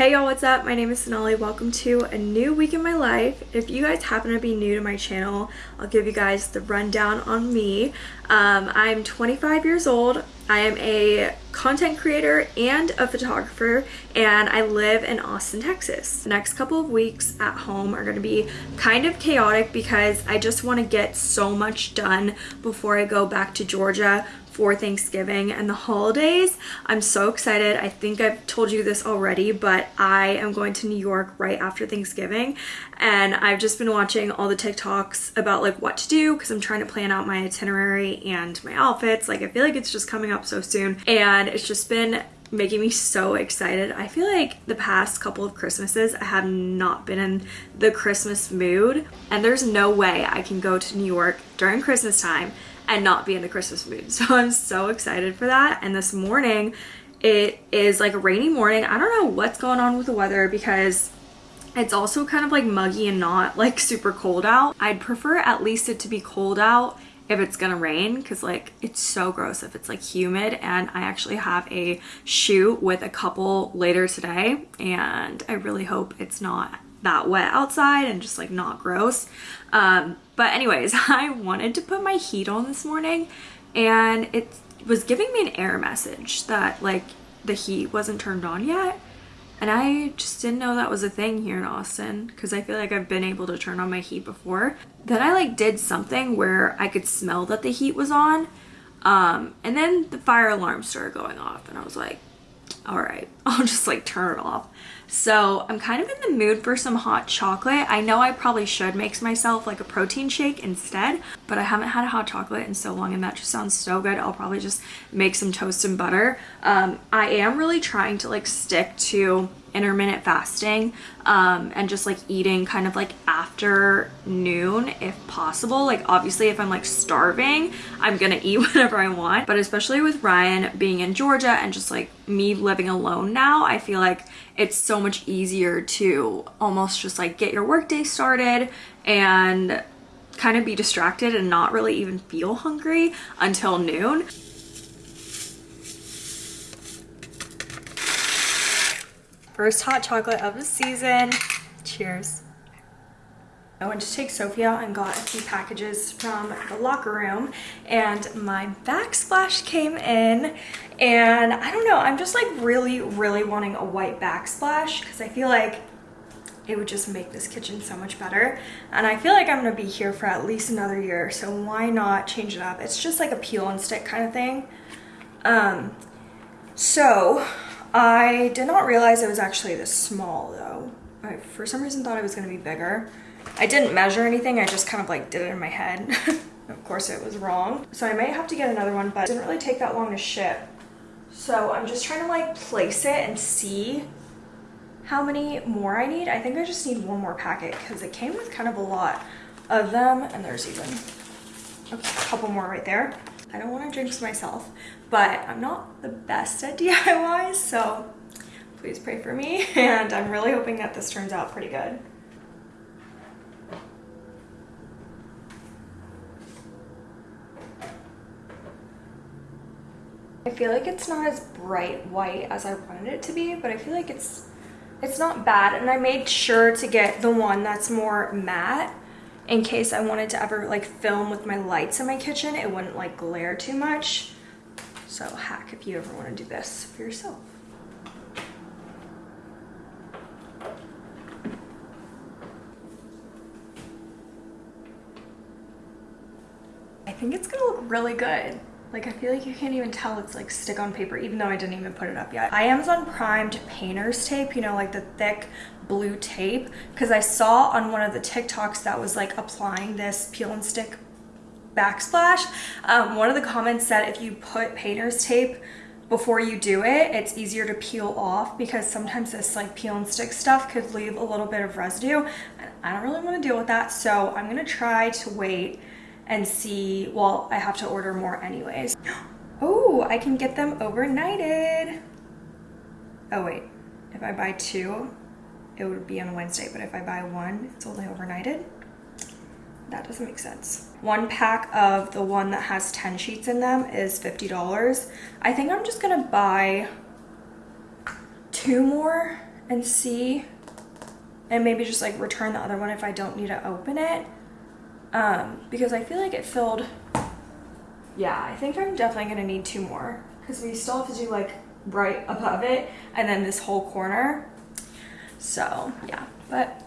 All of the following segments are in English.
Hey y'all, what's up? My name is Sonali. Welcome to a new week in my life. If you guys happen to be new to my channel, I'll give you guys the rundown on me. Um, I'm 25 years old. I am a content creator and a photographer and I live in Austin, Texas. The next couple of weeks at home are going to be kind of chaotic because I just want to get so much done before I go back to Georgia for Thanksgiving and the holidays. I'm so excited. I think I've told you this already, but I am going to New York right after Thanksgiving and I've just been watching all the TikToks about like what to do because I'm trying to plan out my itinerary and my outfits. Like I feel like it's just coming up so soon and it's just been making me so excited. I feel like the past couple of Christmases I have not been in the Christmas mood and there's no way I can go to New York during Christmas time and not be in the Christmas mood. So I'm so excited for that. And this morning, it is like a rainy morning. I don't know what's going on with the weather because it's also kind of like muggy and not like super cold out. I'd prefer at least it to be cold out if it's gonna rain because like it's so gross if it's like humid and I actually have a shoot with a couple later today and I really hope it's not that wet outside and just like not gross. Um, but anyways, I wanted to put my heat on this morning and it was giving me an error message that like the heat wasn't turned on yet. And I just didn't know that was a thing here in Austin because I feel like I've been able to turn on my heat before. Then I like did something where I could smell that the heat was on. Um, and then the fire alarm started going off and I was like, all right, I'll just like turn it off. So I'm kind of in the mood for some hot chocolate. I know I probably should make myself like a protein shake instead, but I haven't had a hot chocolate in so long and that just sounds so good. I'll probably just make some toast and butter. Um, I am really trying to like stick to intermittent fasting um, and just like eating kind of like after noon if possible. Like obviously if I'm like starving, I'm gonna eat whatever I want. But especially with Ryan being in Georgia and just like me living alone now, I feel like it's so much easier to almost just like get your workday started and kind of be distracted and not really even feel hungry until noon. First hot chocolate of the season. Cheers. I went to take Sophie out and got a few packages from the locker room and my backsplash came in and I don't know, I'm just like really, really wanting a white backsplash because I feel like it would just make this kitchen so much better. And I feel like I'm gonna be here for at least another year, so why not change it up? It's just like a peel and stick kind of thing. Um, so I did not realize it was actually this small though. I for some reason thought it was gonna be bigger. I didn't measure anything, I just kind of like did it in my head. of course it was wrong. So I may have to get another one, but it didn't really take that long to ship. So I'm just trying to like place it and see how many more I need. I think I just need one more packet because it came with kind of a lot of them and there's even a couple more right there. I don't want to jinx myself, but I'm not the best at DIYs, so please pray for me. And I'm really hoping that this turns out pretty good. I feel like it's not as bright white as I wanted it to be, but I feel like it's it's not bad. And I made sure to get the one that's more matte in case I wanted to ever like film with my lights in my kitchen, it wouldn't like glare too much. So hack if you ever want to do this for yourself. I think it's gonna look really good. Like I feel like you can't even tell it's like stick on paper even though I didn't even put it up yet. I Amazon primed painter's tape, you know, like the thick blue tape because I saw on one of the TikToks that was like applying this peel and stick backsplash. Um, one of the comments said if you put painter's tape before you do it, it's easier to peel off because sometimes this like peel and stick stuff could leave a little bit of residue. I don't really want to deal with that. So I'm going to try to wait and see, well, I have to order more anyways. Oh, I can get them overnighted. Oh wait, if I buy two, it would be on Wednesday, but if I buy one, it's only overnighted. That doesn't make sense. One pack of the one that has 10 sheets in them is $50. I think I'm just gonna buy two more and see and maybe just like return the other one if I don't need to open it. Um, because I feel like it filled, yeah, I think I'm definitely gonna need two more because we still have to do like right above it and then this whole corner. So yeah, but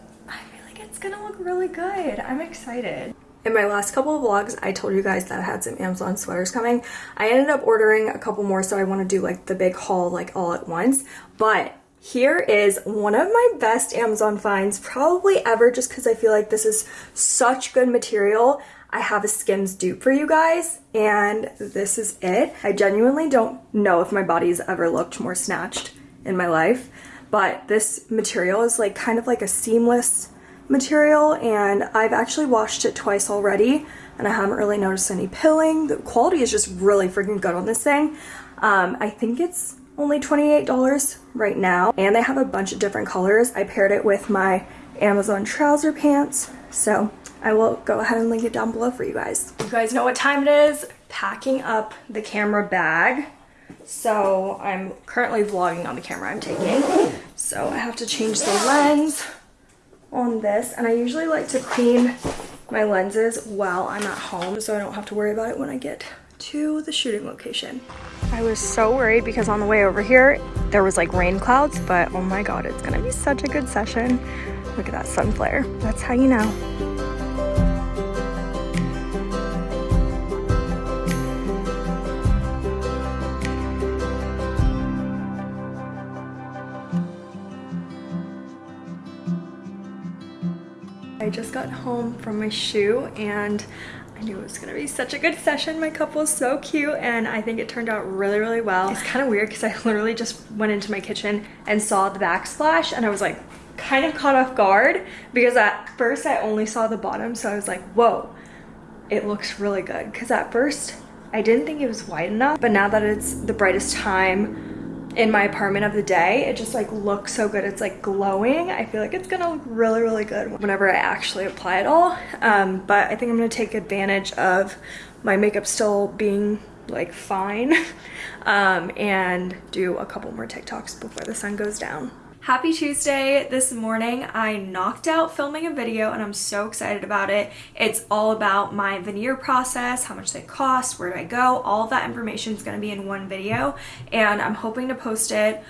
it's gonna look really good. I'm excited. In my last couple of vlogs, I told you guys that I had some Amazon sweaters coming. I ended up ordering a couple more, so I want to do like the big haul like all at once. But here is one of my best Amazon finds probably ever just because I feel like this is such good material. I have a Skims dupe for you guys and this is it. I genuinely don't know if my body's ever looked more snatched in my life, but this material is like kind of like a seamless material and I've actually washed it twice already and I haven't really noticed any pilling. The quality is just really freaking good on this thing. Um, I think it's only $28 right now and they have a bunch of different colors. I paired it with my Amazon trouser pants so I will go ahead and link it down below for you guys. You guys know what time it is? Packing up the camera bag. So I'm currently vlogging on the camera I'm taking. So I have to change the lens on this and I usually like to clean my lenses while I'm at home so I don't have to worry about it when I get to the shooting location. I was so worried because on the way over here there was like rain clouds but oh my god it's gonna be such a good session. Look at that sun flare. That's how you know. Got home from my shoe and I knew it was gonna be such a good session. My cup was so cute and I think it turned out really, really well. It's kind of weird because I literally just went into my kitchen and saw the backsplash and I was like kind of caught off guard because at first I only saw the bottom so I was like, whoa, it looks really good. Because at first I didn't think it was white enough but now that it's the brightest time in my apartment of the day it just like looks so good. It's like glowing. I feel like it's gonna look really really good whenever i actually apply it all. Um, but i think i'm gonna take advantage of my makeup still being like fine um, and do a couple more tiktoks before the sun goes down Happy Tuesday. This morning I knocked out filming a video and I'm so excited about it. It's all about my veneer process, how much they cost, where do I go, all that information is going to be in one video and I'm hoping to post it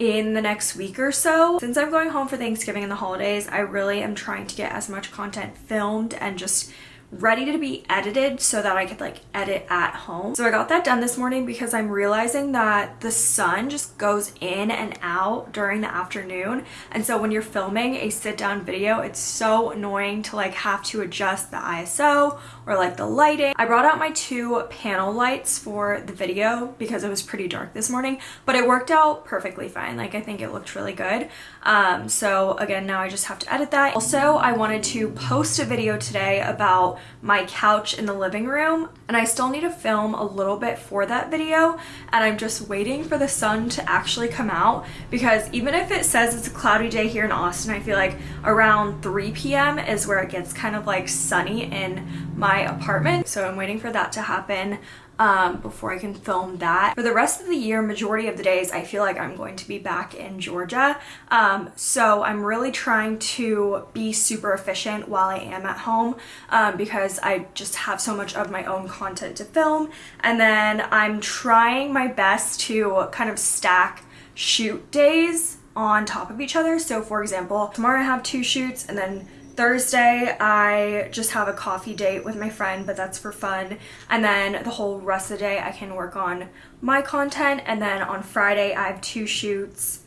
in the next week or so. Since I'm going home for Thanksgiving and the holidays, I really am trying to get as much content filmed and just ready to be edited so that I could like edit at home. So I got that done this morning because I'm realizing that the sun just goes in and out during the afternoon. And so when you're filming a sit down video, it's so annoying to like have to adjust the ISO or like the lighting. I brought out my two panel lights for the video because it was pretty dark this morning, but it worked out perfectly fine. Like I think it looked really good. Um, so again, now I just have to edit that. Also, I wanted to post a video today about my couch in the living room and I still need to film a little bit for that video and I'm just waiting for the sun to actually come out because even if it says it's a cloudy day here in Austin, I feel like around 3 p.m. is where it gets kind of like sunny in my apartment. So I'm waiting for that to happen um, before I can film that. For the rest of the year, majority of the days, I feel like I'm going to be back in Georgia. Um, so I'm really trying to be super efficient while I am at home um, because I just have so much of my own content to film. And then I'm trying my best to kind of stack shoot days on top of each other. So for example, tomorrow I have two shoots and then Thursday, I just have a coffee date with my friend, but that's for fun. And then the whole rest of the day, I can work on my content. And then on Friday, I have two shoots.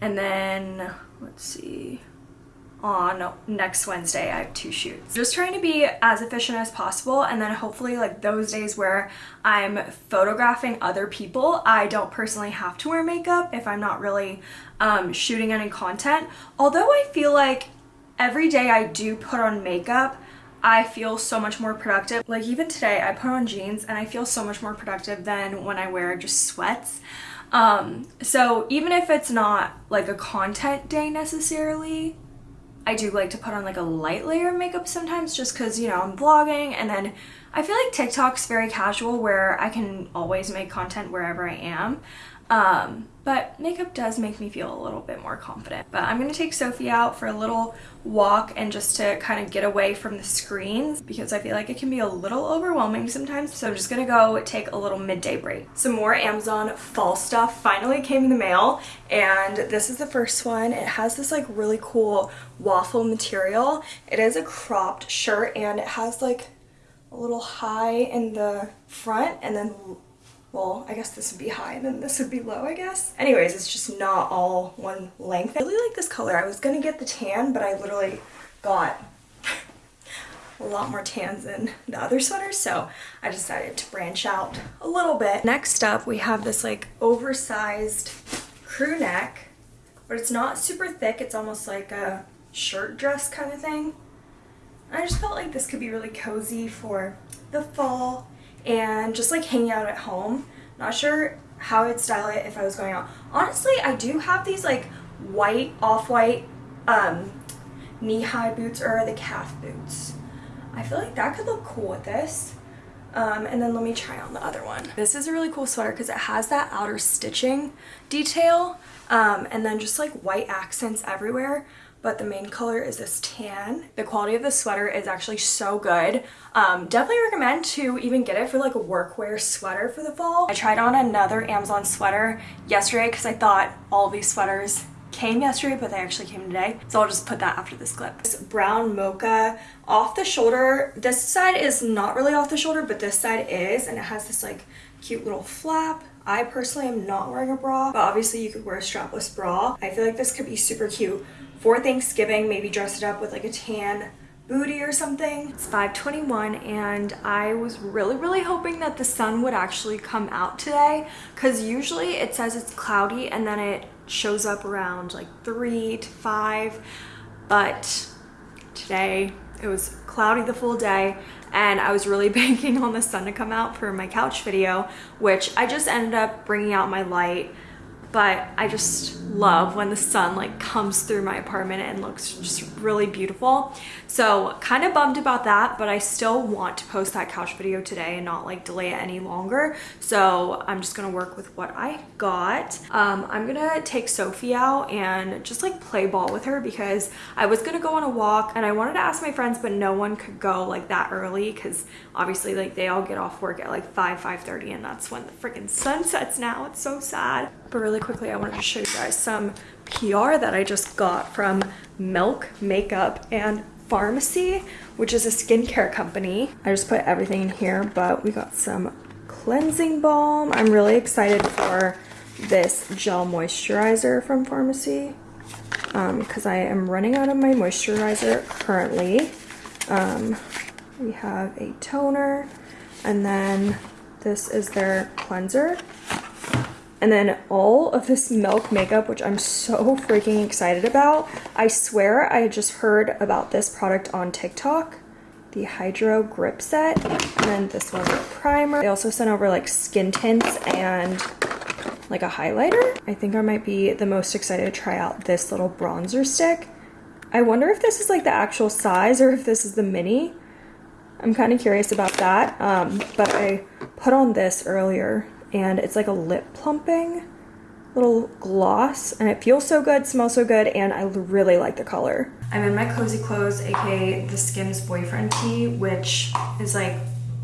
And then, let's see, on next Wednesday, I have two shoots. Just trying to be as efficient as possible. And then hopefully like those days where I'm photographing other people, I don't personally have to wear makeup if I'm not really um, shooting any content. Although I feel like every day I do put on makeup, I feel so much more productive. Like even today, I put on jeans and I feel so much more productive than when I wear just sweats. Um, so even if it's not like a content day necessarily, I do like to put on like a light layer of makeup sometimes just because, you know, I'm vlogging and then I feel like TikTok's very casual where I can always make content wherever I am. Um, but makeup does make me feel a little bit more confident. But I'm gonna take Sophie out for a little walk and just to kind of get away from the screens because I feel like it can be a little overwhelming sometimes. So I'm just gonna go take a little midday break. Some more Amazon fall stuff finally came in the mail and this is the first one. It has this like really cool waffle material. It is a cropped shirt and it has like a little high in the front and then well, I guess this would be high and then this would be low, I guess. Anyways, it's just not all one length. I really like this color. I was gonna get the tan, but I literally got a lot more tans than the other sweaters, so I decided to branch out a little bit. Next up, we have this like oversized crew neck, but it's not super thick. It's almost like a shirt dress kind of thing. I just felt like this could be really cozy for the fall and just like hanging out at home. Not sure how I'd style it if I was going out. Honestly, I do have these like white, off-white um, knee-high boots or the calf boots. I feel like that could look cool with this. Um, and then let me try on the other one. This is a really cool sweater because it has that outer stitching detail um, and then just like white accents everywhere but the main color is this tan. The quality of the sweater is actually so good. Um, definitely recommend to even get it for like a workwear sweater for the fall. I tried on another Amazon sweater yesterday because I thought all these sweaters came yesterday, but they actually came today. So I'll just put that after this clip. This brown mocha off the shoulder. This side is not really off the shoulder, but this side is, and it has this like cute little flap. I personally am not wearing a bra, but obviously you could wear a strapless bra. I feel like this could be super cute for Thanksgiving, maybe dress it up with like a tan booty or something. It's 521 and I was really, really hoping that the sun would actually come out today because usually it says it's cloudy and then it shows up around like 3 to 5 but today it was cloudy the full day and I was really banking on the sun to come out for my couch video which I just ended up bringing out my light but I just love when the sun like comes through my apartment and looks just really beautiful. So kind of bummed about that, but I still want to post that couch video today and not like delay it any longer. So I'm just gonna work with what I got. Um, I'm gonna take Sophie out and just like play ball with her because I was gonna go on a walk and I wanted to ask my friends, but no one could go like that early because obviously like they all get off work at like 5, 5.30 and that's when the freaking sun sets now. It's so sad. But really quickly, I wanted to show you guys some PR that I just got from Milk Makeup and Farmacy, which is a skincare company. I just put everything in here, but we got some cleansing balm. I'm really excited for this gel moisturizer from Farmacy because um, I am running out of my moisturizer currently. Um, we have a toner and then this is their cleanser and then all of this milk makeup, which I'm so freaking excited about. I swear I just heard about this product on TikTok. The Hydro Grip Set. And then this was a primer. They also sent over like skin tints and like a highlighter. I think I might be the most excited to try out this little bronzer stick. I wonder if this is like the actual size or if this is the mini. I'm kind of curious about that. Um, but I put on this earlier and it's like a lip plumping little gloss and it feels so good, smells so good, and I really like the color. I'm in my cozy clothes, aka the Skims boyfriend tee, which is like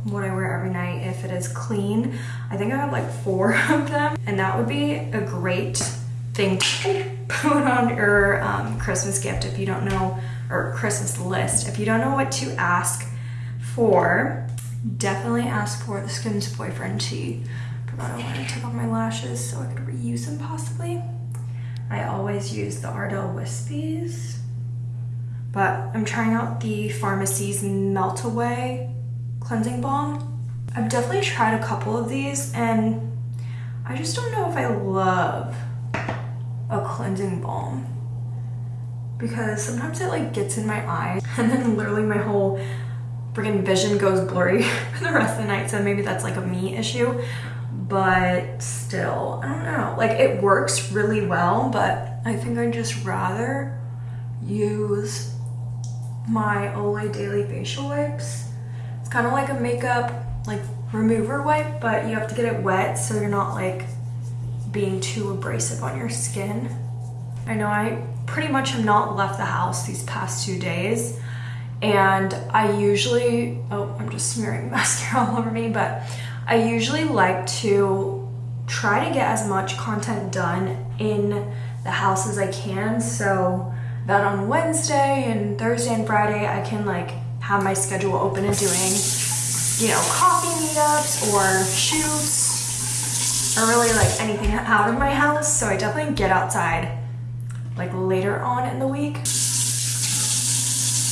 what I wear every night if it is clean. I think I have like four of them and that would be a great thing to put on your um, Christmas gift if you don't know, or Christmas list. If you don't know what to ask for, definitely ask for the Skims boyfriend tee. I want to take off my lashes so I could reuse them possibly. I always use the Ardell Wispies, but I'm trying out the Farmacy's Melt Away Cleansing Balm. I've definitely tried a couple of these and I just don't know if I love a cleansing balm because sometimes it like gets in my eyes and then literally my whole freaking vision goes blurry for the rest of the night so maybe that's like a me issue but still, I don't know. Like it works really well, but I think I'd just rather use my Olay Daily Facial Wipes. It's kind of like a makeup like remover wipe, but you have to get it wet so you're not like being too abrasive on your skin. I know I pretty much have not left the house these past two days and I usually, oh, I'm just smearing mascara all over me, but I usually like to try to get as much content done in the house as I can so that on Wednesday and Thursday and Friday I can like have my schedule open and doing, you know, coffee meetups or shoots or really like anything out of my house. So I definitely get outside like later on in the week.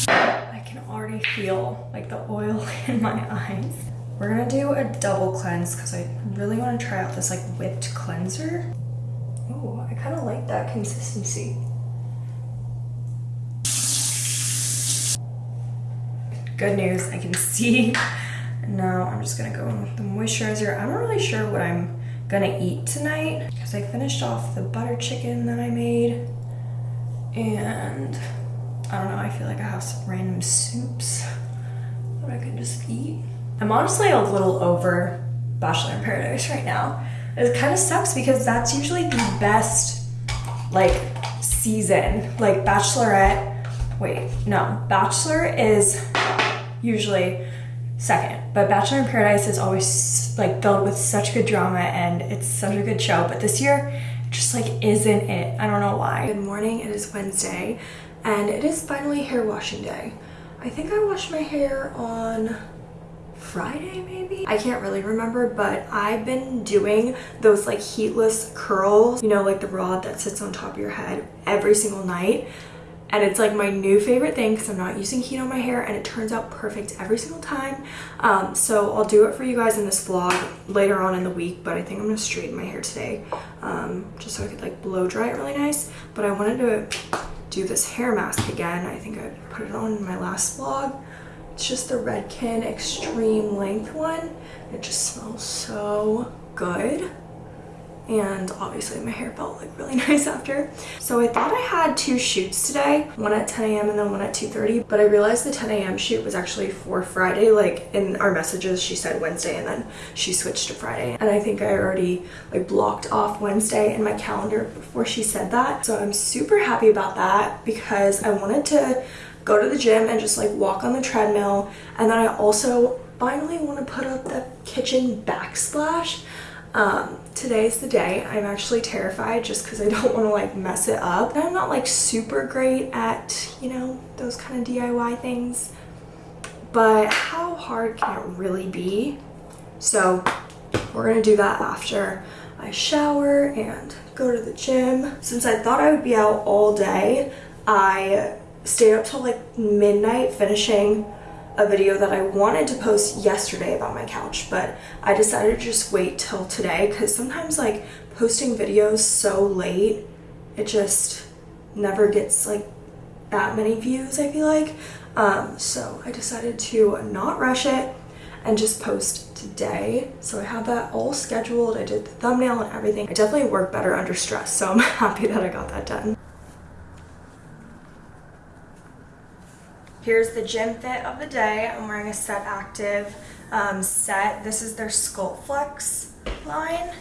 I can already feel like the oil in my eyes. We're gonna do a double cleanse because I really want to try out this like whipped cleanser. Oh, I kind of like that consistency. Good news, I can see. Now I'm just gonna go in with the moisturizer. I'm not really sure what I'm gonna eat tonight because I finished off the butter chicken that I made and I don't know, I feel like I have some random soups that I can just eat. I'm honestly a little over Bachelor in Paradise right now. It kind of sucks because that's usually the best like season. Like Bachelorette, wait, no, Bachelor is usually second, but Bachelor in Paradise is always like filled with such good drama and it's such a good show. But this year, just like isn't it. I don't know why. Good morning, it is Wednesday and it is finally hair washing day. I think I washed my hair on Friday maybe? I can't really remember, but I've been doing those like heatless curls, you know, like the rod that sits on top of your head every single night. And it's like my new favorite thing because I'm not using heat on my hair and it turns out perfect every single time. Um, so I'll do it for you guys in this vlog later on in the week, but I think I'm gonna straighten my hair today um, just so I could like blow dry it really nice. But I wanted to do this hair mask again. I think I put it on in my last vlog. It's just the Redken Extreme Length one. It just smells so good. And obviously my hair felt like really nice after. So I thought I had two shoots today, one at 10 a.m. and then one at 2.30, but I realized the 10 a.m. shoot was actually for Friday. Like in our messages, she said Wednesday and then she switched to Friday. And I think I already like blocked off Wednesday in my calendar before she said that. So I'm super happy about that because I wanted to go to the gym and just like walk on the treadmill. And then I also finally want to put up the kitchen backsplash. Um, today's the day. I'm actually terrified just because I don't want to like mess it up. And I'm not like super great at, you know, those kind of DIY things. But how hard can it really be? So we're going to do that after I shower and go to the gym. Since I thought I would be out all day, I stayed up till like midnight finishing a video that I wanted to post yesterday about my couch, but I decided to just wait till today because sometimes like posting videos so late, it just never gets like that many views, I feel like. Um, so I decided to not rush it and just post today. So I have that all scheduled. I did the thumbnail and everything. I definitely work better under stress, so I'm happy that I got that done. Here's the gym fit of the day. I'm wearing a Set Active um, set. This is their Sculpt Flex line.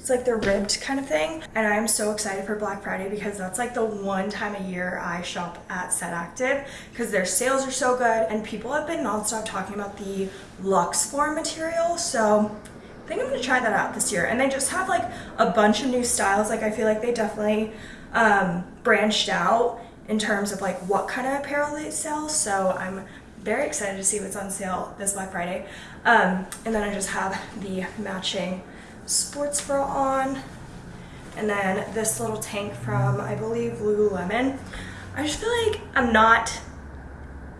It's like the ribbed kind of thing. And I'm so excited for Black Friday because that's like the one time a year I shop at Set Active because their sales are so good and people have been nonstop talking about the Lux Form material. So I think I'm gonna try that out this year. And they just have like a bunch of new styles. Like I feel like they definitely um, branched out in terms of like what kind of apparel they sell. So I'm very excited to see what's on sale this Black Friday. Um, and then I just have the matching sports bra on. And then this little tank from, I believe, Lululemon. I just feel like I'm not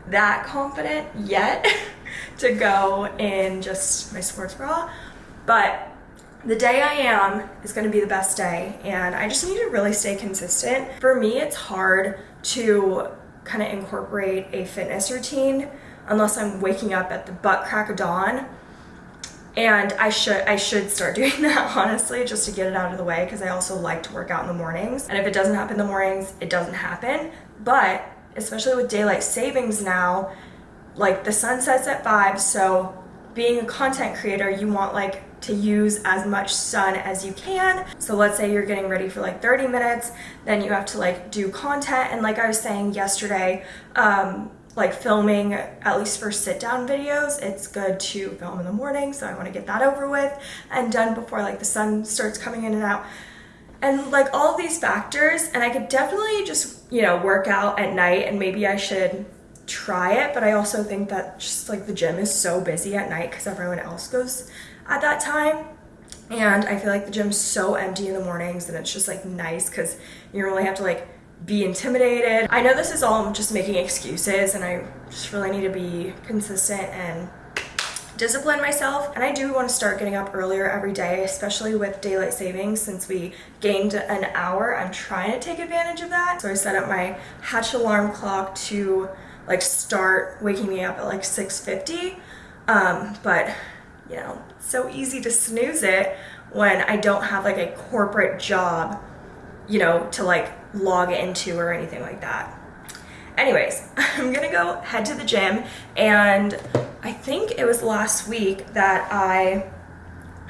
that confident yet to go in just my sports bra. But the day I am is going to be the best day and I just need to really stay consistent. For me, it's hard to kind of incorporate a fitness routine unless I'm waking up at the butt crack of dawn. And I should I should start doing that honestly just to get it out of the way because I also like to work out in the mornings. And if it doesn't happen in the mornings, it doesn't happen. But especially with daylight savings now, like the sun sets at 5, so being a content creator, you want like to use as much sun as you can. So let's say you're getting ready for like 30 minutes, then you have to like do content. And like I was saying yesterday, um, like filming, at least for sit down videos, it's good to film in the morning. So I want to get that over with and done before like the sun starts coming in and out. And like all these factors, and I could definitely just, you know, work out at night and maybe I should try it. But I also think that just like the gym is so busy at night because everyone else goes at that time. And I feel like the gym's so empty in the mornings and it's just like nice because you only have to like be intimidated. I know this is all just making excuses and I just really need to be consistent and discipline myself and I do want to start getting up earlier every day especially with daylight savings since we gained an hour I'm trying to take advantage of that so I set up my hatch alarm clock to like start waking me up at like 6:50. um, but you know so easy to snooze it when I don't have like a corporate job you know to like log into or anything like that. Anyways, I'm gonna go head to the gym and I think it was last week that I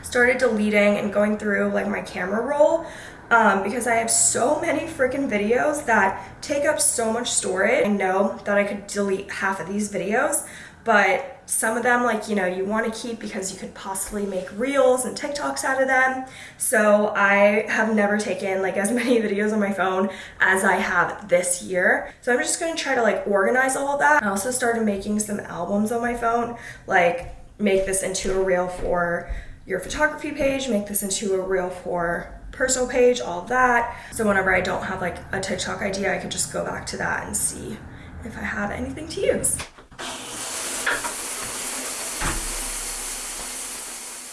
started deleting and going through like my camera roll um, because I have so many freaking videos that take up so much storage. I know that I could delete half of these videos, but some of them like you know you want to keep because you could possibly make reels and TikToks out of them. So I have never taken like as many videos on my phone as I have this year. So I'm just going to try to like organize all of that. I also started making some albums on my phone like make this into a reel for your photography page make this into a reel for personal page all that. So whenever I don't have like a TikTok idea I can just go back to that and see if I have anything to use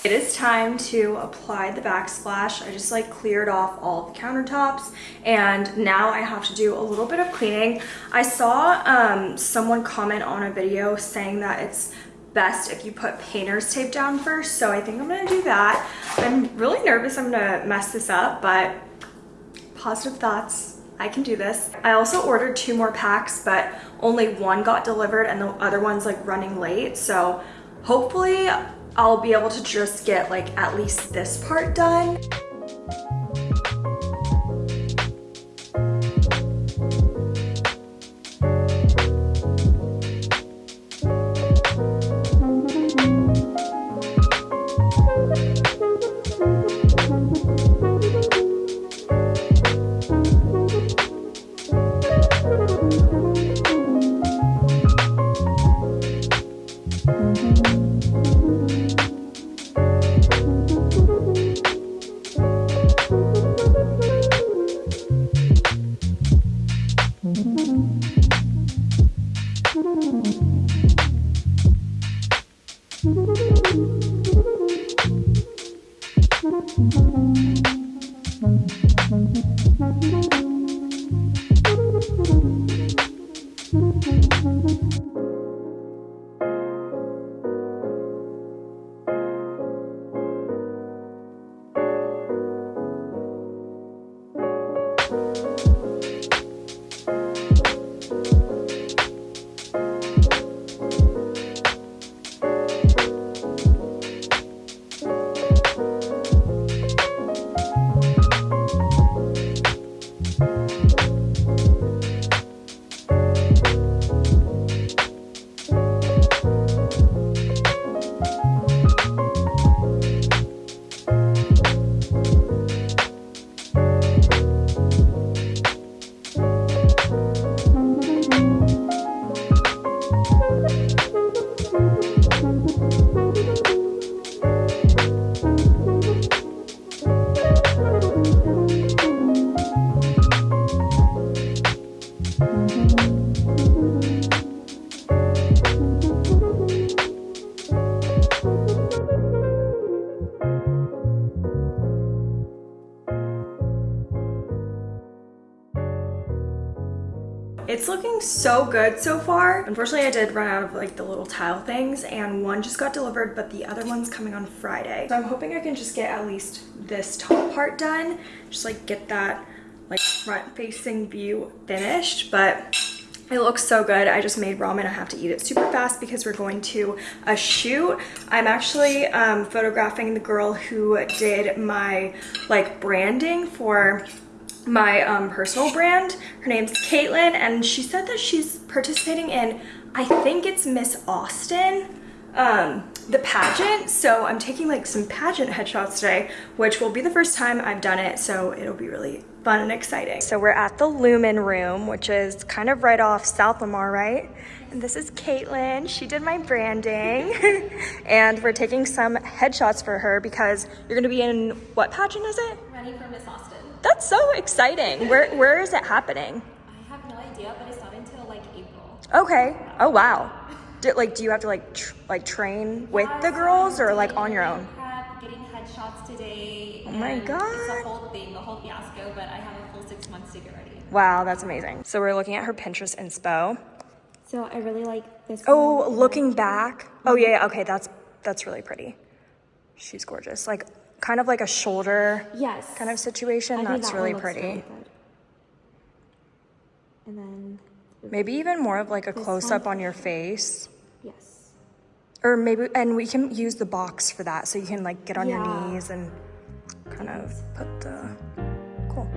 It is time to apply the backsplash. I just like cleared off all the countertops and now I have to do a little bit of cleaning. I saw um, someone comment on a video saying that it's best if you put painter's tape down first. So I think I'm gonna do that. I'm really nervous I'm gonna mess this up, but positive thoughts. I can do this. I also ordered two more packs, but only one got delivered and the other one's like running late. So hopefully I'll be able to just get like at least this part done. So good so far. Unfortunately, I did run out of like the little tile things and one just got delivered, but the other one's coming on Friday. So I'm hoping I can just get at least this top part done. Just like get that like front facing view finished. But It looks so good. I just made ramen. I have to eat it super fast because we're going to a shoot. I'm actually um, photographing the girl who did my like branding for my um, personal brand. Her name's Caitlin and she said that she's participating in, I think it's Miss Austin um, the pageant. So I'm taking like some pageant headshots today, which will be the first time I've done it. So it'll be really fun and exciting. So we're at the Lumen Room, which is kind of right off South Lamar, right? And this is Caitlin. She did my branding. and we're taking some headshots for her because you're gonna be in, what pageant is it? Running for Miss Austin. That's so exciting. Where Where is it happening? I have no idea, but it's not until like April. Okay. Oh, wow. Do, like, do you have to like tr like train with the girls or like on your own? Prep, getting headshots today. Oh my god! It's a whole thing, a whole fiasco. But I have a full six months to get ready. Wow, that's amazing. So we're looking at her Pinterest inspo. So I really like this. Oh, one. looking back. Oh yeah, yeah, okay, that's that's really pretty. She's gorgeous. Like kind of like a shoulder yes kind of situation. That's that really pretty. Really and then Maybe even more of like a close up on your face. Yes. Or maybe, and we can use the box for that. So you can like get on yeah. your knees and kind of put the, cool.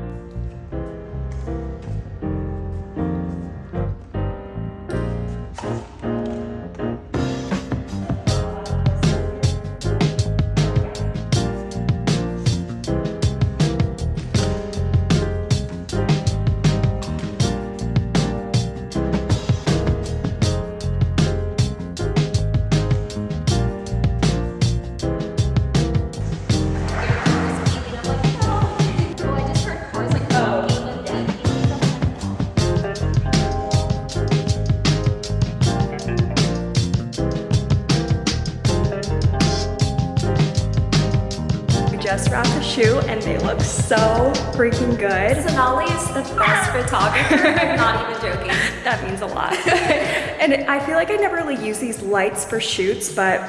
just they look so freaking good. Sonali is the best photographer. I'm not even joking. That means a lot. and I feel like I never really use these lights for shoots, but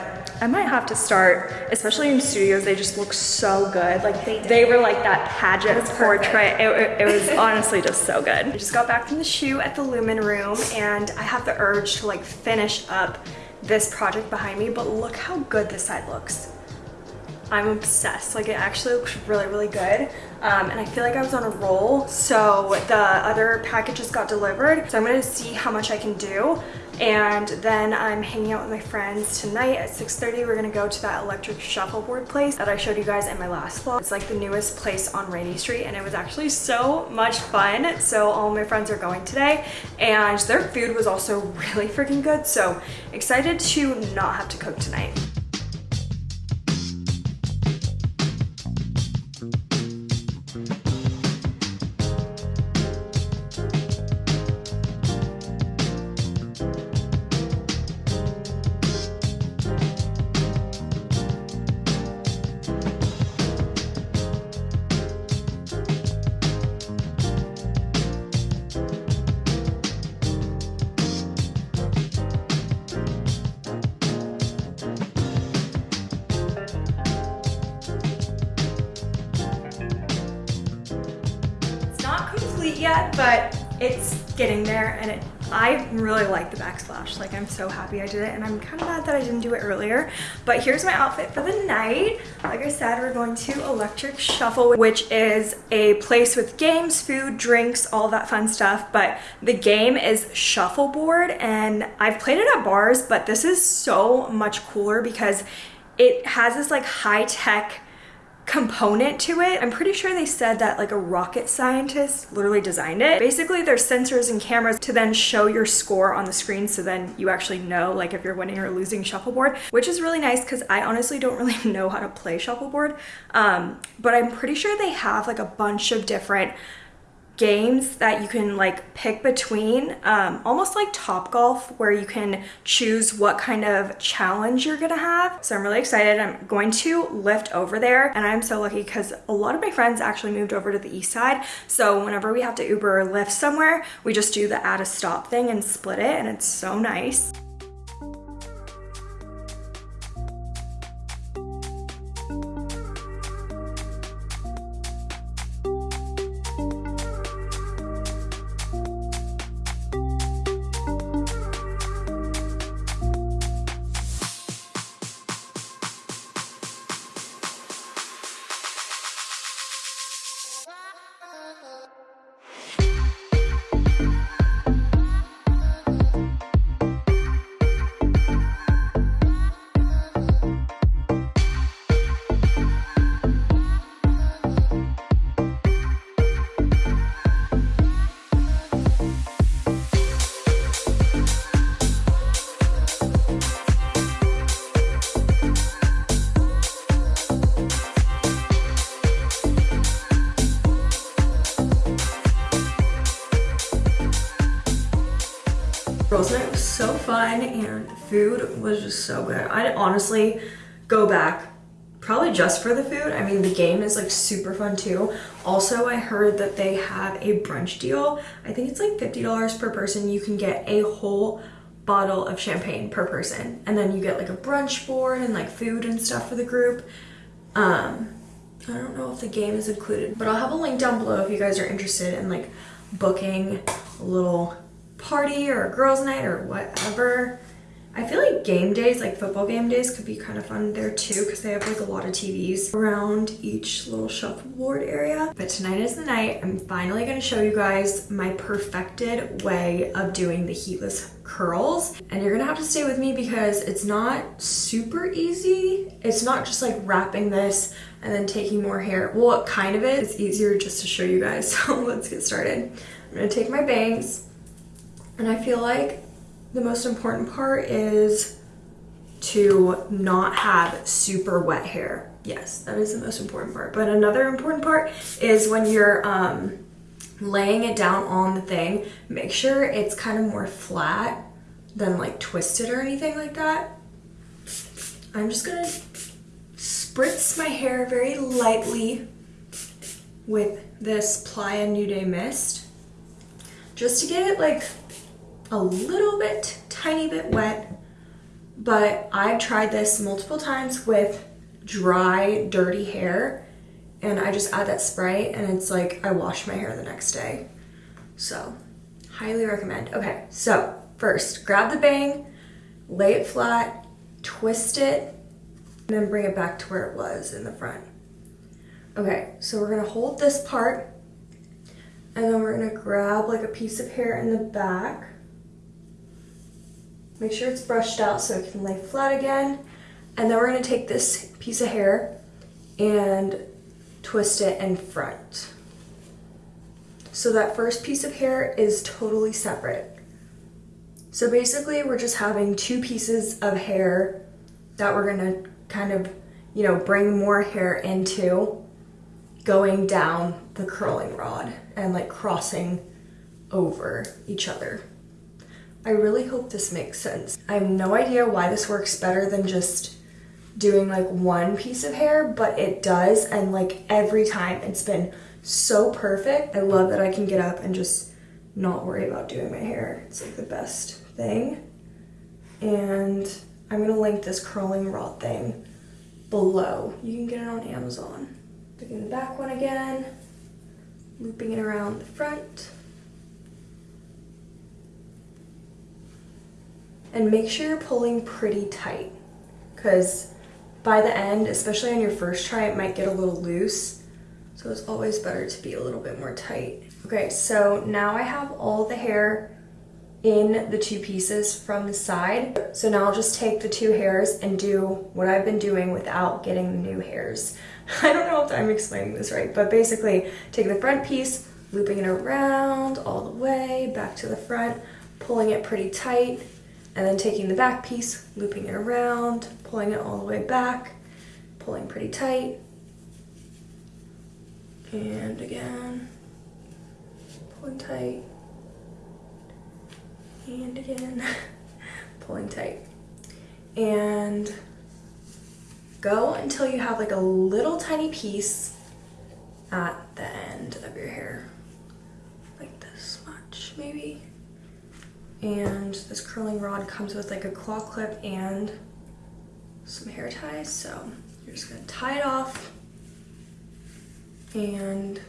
I might have to start, especially in studios, they just look so good. Like they, they were like that pageant portrait. It, it, it, was honestly just so good. I just got back from the shoot at the Lumen Room and I have the urge to like finish up this project behind me, but look how good this side looks. I'm obsessed. Like it actually looks really, really good. Um, and I feel like I was on a roll. So the other packages got delivered. So I'm gonna see how much I can do. And then I'm hanging out with my friends tonight at 6.30. We're gonna go to that electric shuffleboard place that I showed you guys in my last vlog. It's like the newest place on Rainey Street and it was actually so much fun. So all my friends are going today and their food was also really freaking good. So excited to not have to cook tonight. I'm so happy I did it and I'm kind of mad that I didn't do it earlier. But here's my outfit for the night. Like I said, we're going to Electric Shuffle, which is a place with games, food, drinks, all that fun stuff. But the game is shuffleboard and I've played it at bars, but this is so much cooler because it has this like high tech component to it. I'm pretty sure they said that like a rocket scientist literally designed it. Basically there's sensors and cameras to then show your score on the screen so then you actually know like if you're winning or losing shuffleboard, which is really nice because I honestly don't really know how to play shuffleboard. Um, but I'm pretty sure they have like a bunch of different games that you can like pick between um, almost like Topgolf where you can choose what kind of challenge you're gonna have. So i'm really excited. I'm going to Lyft over there and i'm so lucky because a lot of my friends actually moved over to the east side. So whenever we have to uber or lyft somewhere we just do the add a stop thing and split it and it's so nice was just so good. I'd honestly go back probably just for the food. I mean, the game is like super fun too. Also, I heard that they have a brunch deal. I think it's like $50 per person. You can get a whole bottle of champagne per person. And then you get like a brunch board and like food and stuff for the group. Um, I don't know if the game is included, but I'll have a link down below if you guys are interested in like booking a little party or a girls night or whatever. I feel like game days, like football game days could be kind of fun there too because they have like a lot of TVs around each little shuffleboard area. But tonight is the night. I'm finally going to show you guys my perfected way of doing the heatless curls. And you're going to have to stay with me because it's not super easy. It's not just like wrapping this and then taking more hair. Well, it kind of is. It's easier just to show you guys. So let's get started. I'm going to take my bangs and I feel like the most important part is to not have super wet hair. Yes, that is the most important part. But another important part is when you're um, laying it down on the thing, make sure it's kind of more flat than like twisted or anything like that. I'm just gonna spritz my hair very lightly with this Playa Nude Mist just to get it like a little bit, tiny bit wet, but I've tried this multiple times with dry, dirty hair, and I just add that spray, and it's like I wash my hair the next day. So, highly recommend. Okay, so first, grab the bang, lay it flat, twist it, and then bring it back to where it was in the front. Okay, so we're gonna hold this part, and then we're gonna grab like a piece of hair in the back, Make sure it's brushed out so it can lay flat again. And then we're gonna take this piece of hair and twist it in front. So that first piece of hair is totally separate. So basically we're just having two pieces of hair that we're gonna kind of, you know, bring more hair into going down the curling rod and like crossing over each other. I really hope this makes sense. I have no idea why this works better than just doing like one piece of hair, but it does. And like every time it's been so perfect. I love that I can get up and just not worry about doing my hair. It's like the best thing. And I'm gonna link this curling rod thing below. You can get it on Amazon. Taking the back one again, looping it around the front. And make sure you're pulling pretty tight because by the end, especially on your first try, it might get a little loose. So it's always better to be a little bit more tight. Okay, so now I have all the hair in the two pieces from the side. So now I'll just take the two hairs and do what I've been doing without getting the new hairs. I don't know if I'm explaining this right, but basically take the front piece, looping it around all the way back to the front, pulling it pretty tight, and then taking the back piece, looping it around, pulling it all the way back, pulling pretty tight. And again, pulling tight. And again, pulling tight. And go until you have like a little tiny piece at the end of your hair. Like this much, maybe and this curling rod comes with like a claw clip and some hair ties so you're just gonna tie it off and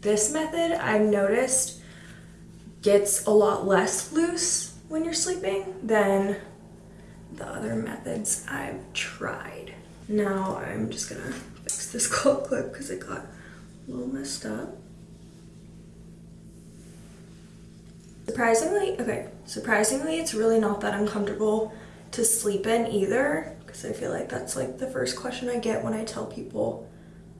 this method I've noticed gets a lot less loose when you're sleeping than the other methods I've tried. Now I'm just gonna fix this claw clip because it got a little messed up. Surprisingly, okay, surprisingly, it's really not that uncomfortable to sleep in either because I feel like that's like the first question I get when I tell people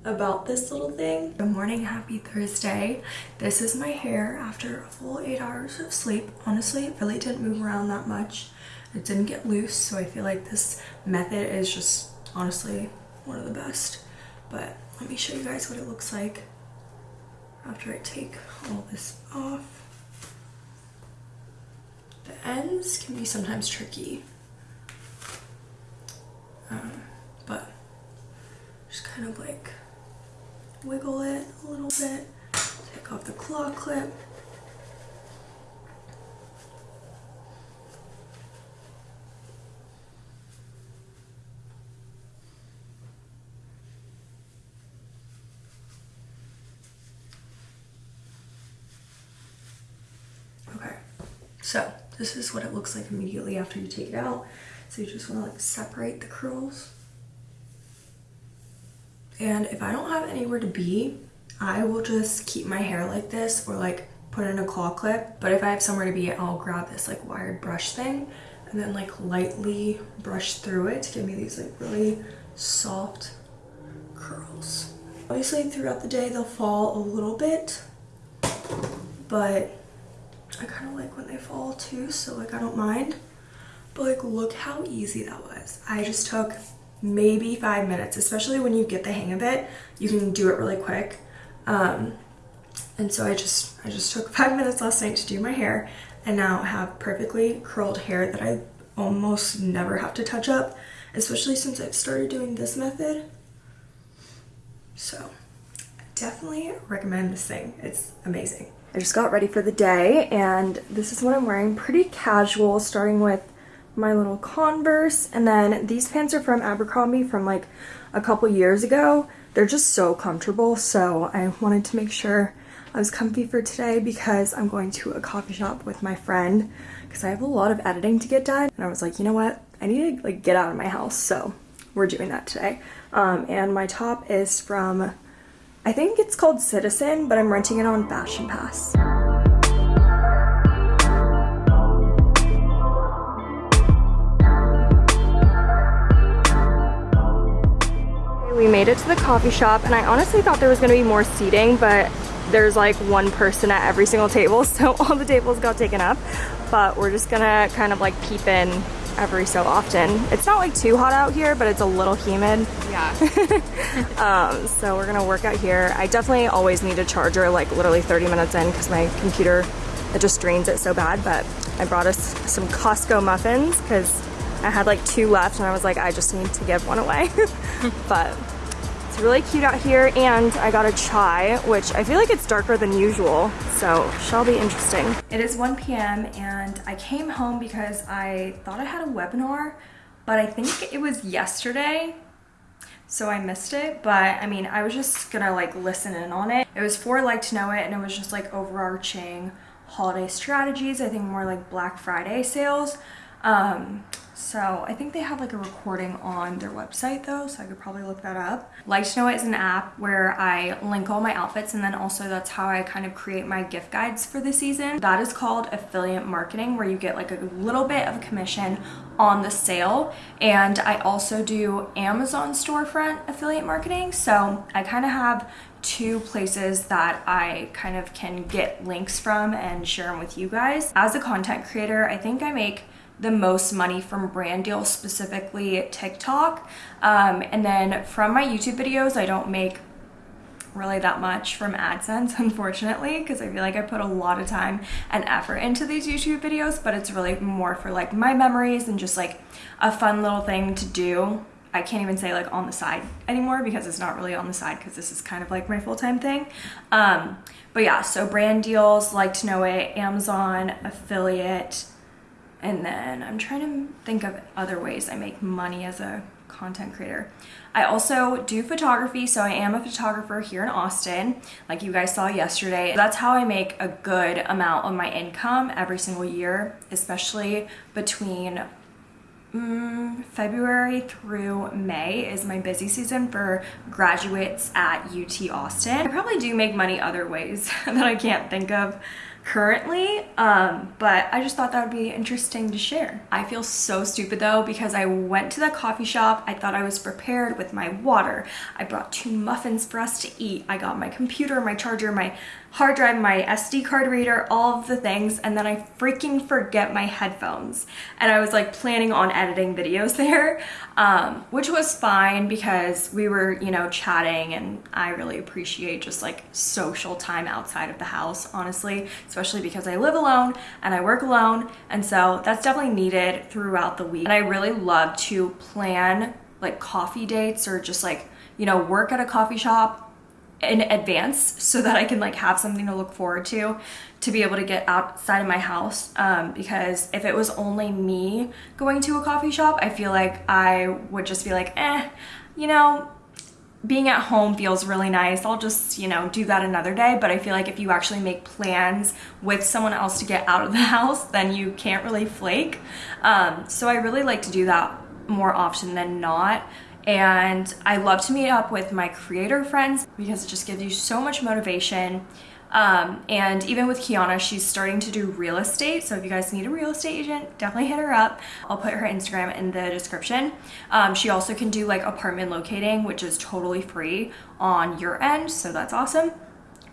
about this little thing. Good morning, happy Thursday. This is my hair after a full eight hours of sleep. Honestly, it really didn't move around that much. It didn't get loose, so I feel like this method is just honestly one of the best. But let me show you guys what it looks like after I take all this off ends can be sometimes tricky. Um, but just kind of like wiggle it a little bit, take off the claw clip. Okay, so this is what it looks like immediately after you take it out. So you just want to like separate the curls. And if I don't have anywhere to be, I will just keep my hair like this or like put in a claw clip. But if I have somewhere to be, I'll grab this like wired brush thing and then like lightly brush through it to give me these like really soft curls. Obviously throughout the day they'll fall a little bit, but I kind of like when they fall too, so like I don't mind. But like look how easy that was. I just took maybe five minutes, especially when you get the hang of it, you can do it really quick. Um, and so I just, I just took five minutes last night to do my hair and now have perfectly curled hair that I almost never have to touch up, especially since I've started doing this method. So definitely recommend this thing. It's amazing. I just got ready for the day and this is what I'm wearing. Pretty casual, starting with my little Converse. And then these pants are from Abercrombie from like a couple years ago. They're just so comfortable. So I wanted to make sure I was comfy for today because I'm going to a coffee shop with my friend because I have a lot of editing to get done. And I was like, you know what? I need to like get out of my house. So we're doing that today. Um, and my top is from, I think it's called Citizen, but I'm renting it on Fashion Pass. We made it to the coffee shop and I honestly thought there was gonna be more seating, but there's like one person at every single table, so all the tables got taken up. But we're just gonna kind of like peep in every so often. It's not like too hot out here, but it's a little humid. Yeah. um, so we're gonna work out here. I definitely always need a charger like literally 30 minutes in because my computer, it just drains it so bad. But I brought us some Costco muffins because I had like two left and I was like, I just need to give one away. but really cute out here and I got a chai, which I feel like it's darker than usual, so shall be interesting. It is 1 p.m. and I came home because I thought I had a webinar, but I think it was yesterday so I missed it. But I mean, I was just gonna like listen in on it. It was for like to know it and it was just like overarching holiday strategies. I think more like Black Friday sales. Um, so I think they have like a recording on their website though, so I could probably look that up. Like to Know It is an app where I link all my outfits and then also that's how I kind of create my gift guides for the season. That is called affiliate marketing where you get like a little bit of commission on the sale. And I also do Amazon storefront affiliate marketing. So I kind of have two places that I kind of can get links from and share them with you guys. As a content creator, I think I make the most money from brand deals, specifically TikTok. Um, and then from my YouTube videos, I don't make really that much from AdSense, unfortunately, because I feel like I put a lot of time and effort into these YouTube videos, but it's really more for like my memories and just like a fun little thing to do. I can't even say like on the side anymore because it's not really on the side because this is kind of like my full-time thing. Um, but yeah, so brand deals, like to know it, Amazon, affiliate, and then I'm trying to think of other ways I make money as a content creator. I also do photography, so I am a photographer here in Austin, like you guys saw yesterday. That's how I make a good amount of my income every single year, especially between Mm, February through May is my busy season for graduates at UT Austin. I probably do make money other ways that I can't think of currently, um, but I just thought that would be interesting to share. I feel so stupid though because I went to the coffee shop, I thought I was prepared with my water, I brought two muffins for us to eat, I got my computer, my charger, my hard drive, my SD card reader, all of the things, and then I freaking forget my headphones. And I was like planning on editing videos there, um, which was fine because we were, you know, chatting and I really appreciate just like social time outside of the house, honestly, especially because I live alone and I work alone. And so that's definitely needed throughout the week. And I really love to plan like coffee dates or just like, you know, work at a coffee shop in advance so that I can like have something to look forward to to be able to get outside of my house um, because if it was only me going to a coffee shop I feel like I would just be like eh you know being at home feels really nice. I'll just you know do that another day. But I feel like if you actually make plans with someone else to get out of the house then you can't really flake. Um, so I really like to do that more often than not and I love to meet up with my creator friends because it just gives you so much motivation. Um, and even with Kiana, she's starting to do real estate. So if you guys need a real estate agent, definitely hit her up. I'll put her Instagram in the description. Um, she also can do like apartment locating, which is totally free on your end. So that's awesome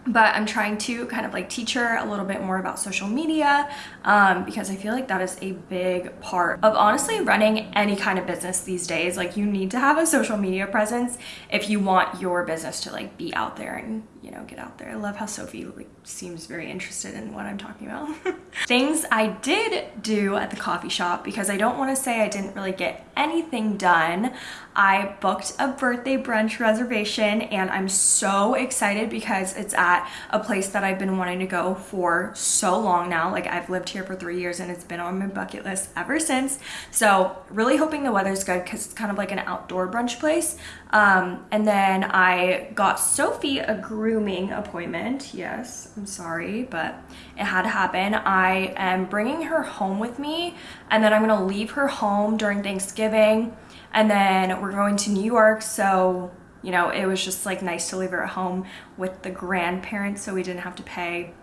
but I'm trying to kind of like teach her a little bit more about social media um, because I feel like that is a big part of honestly running any kind of business these days. Like you need to have a social media presence if you want your business to like be out there and you know get out there. I love how Sophie like seems very interested in what I'm talking about. Things I did do at the coffee shop because I don't want to say I didn't really get anything done. I booked a birthday brunch reservation and I'm so excited because it's at a place that I've been wanting to go for so long now. Like I've lived here for three years and it's been on my bucket list ever since. So really hoping the weather's good because it's kind of like an outdoor brunch place. Um, and then I got Sophie a grooming appointment. Yes, I'm sorry, but it had to happen. I am bringing her home with me and then I'm gonna leave her home during Thanksgiving and then we're going to New York, so you know, it was just like nice to leave her at home with the grandparents so we didn't have to pay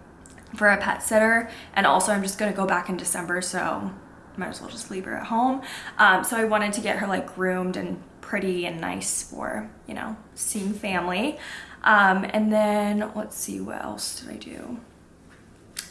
for a pet sitter. And also I'm just gonna go back in December, so might as well just leave her at home. Um, so I wanted to get her like groomed and pretty and nice for, you know, seeing family. Um, and then let's see, what else did I do?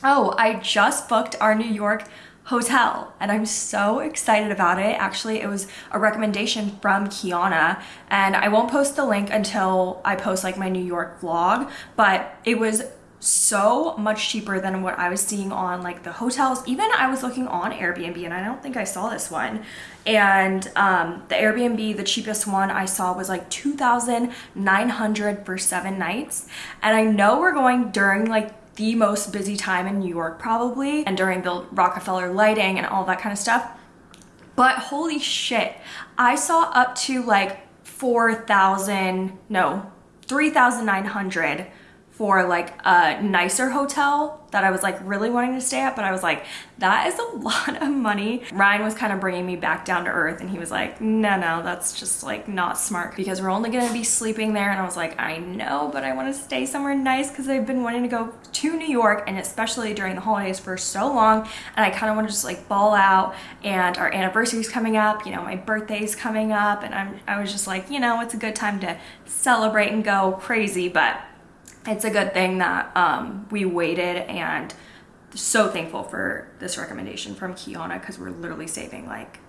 Oh, I just booked our New York hotel and I'm so excited about it. Actually, it was a recommendation from Kiana and I won't post the link until I post like my New York vlog, but it was so much cheaper than what I was seeing on like the hotels. Even I was looking on Airbnb and I don't think I saw this one. And um, the Airbnb, the cheapest one I saw was like 2,900 for seven nights. And I know we're going during like the most busy time in New York probably and during the Rockefeller lighting and all that kind of stuff. But holy shit, I saw up to like 4,000, no, 3,900 for like a nicer hotel that I was like really wanting to stay at, but I was like, that is a lot of money. Ryan was kind of bringing me back down to earth and he was like, no, no, that's just like not smart because we're only gonna be sleeping there. And I was like, I know, but I wanna stay somewhere nice because I've been wanting to go to New York and especially during the holidays for so long. And I kind of wanna just like ball out and our anniversary's coming up, you know, my birthday's coming up. And I'm, I was just like, you know, it's a good time to celebrate and go crazy, but it's a good thing that um, we waited and so thankful for this recommendation from Kiana because we're literally saving like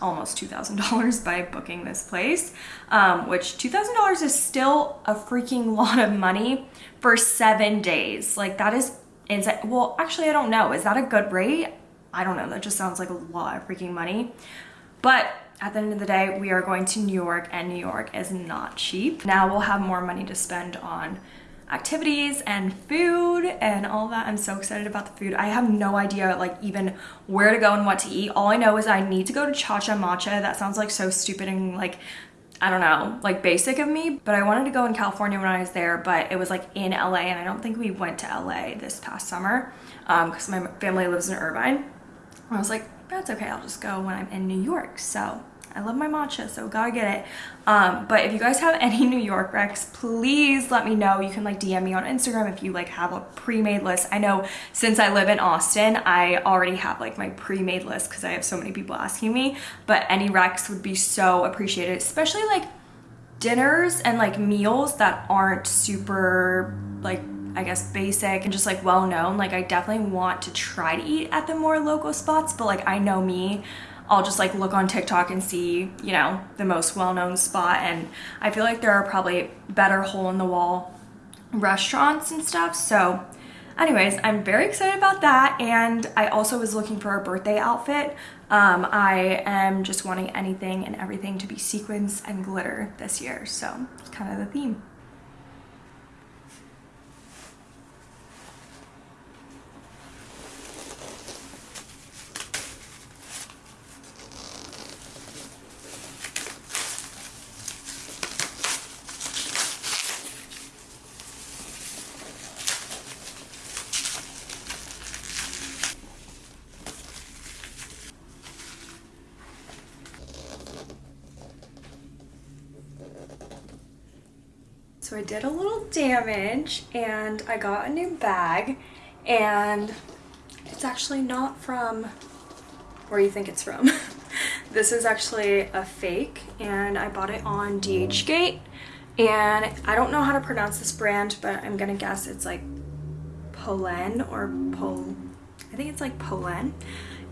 almost $2,000 by booking this place, um, which $2,000 is still a freaking lot of money for seven days. Like that is insane. Well, actually, I don't know. Is that a good rate? I don't know. That just sounds like a lot of freaking money. But at the end of the day, we are going to New York and New York is not cheap. Now we'll have more money to spend on activities and food and all that. I'm so excited about the food. I have no idea like even where to go and what to eat. All I know is I need to go to Cha Cha Matcha. That sounds like so stupid and like I don't know, like basic of me, but I wanted to go in California when I was there, but it was like in LA and I don't think we went to LA this past summer because um, my family lives in Irvine. I was like, that's okay, I'll just go when I'm in New York. So I love my matcha, so gotta get it. Um, but if you guys have any New York recs, please let me know. You can like DM me on Instagram if you like have a pre-made list. I know since I live in Austin, I already have like my pre-made list because I have so many people asking me, but any recs would be so appreciated, especially like dinners and like meals that aren't super like I guess basic and just like well known. Like I definitely want to try to eat at the more local spots, but like I know me, I'll just like look on TikTok and see, you know, the most well-known spot and I feel like there are probably better hole in the wall restaurants and stuff. So anyways, I'm very excited about that and I also was looking for a birthday outfit. Um, I am just wanting anything and everything to be sequins and glitter this year. So it's kind of the theme. So I did a little damage and I got a new bag and it's actually not from where you think it's from. this is actually a fake and I bought it on DHgate and I don't know how to pronounce this brand but I'm gonna guess it's like Polen or Pol I think it's like Polen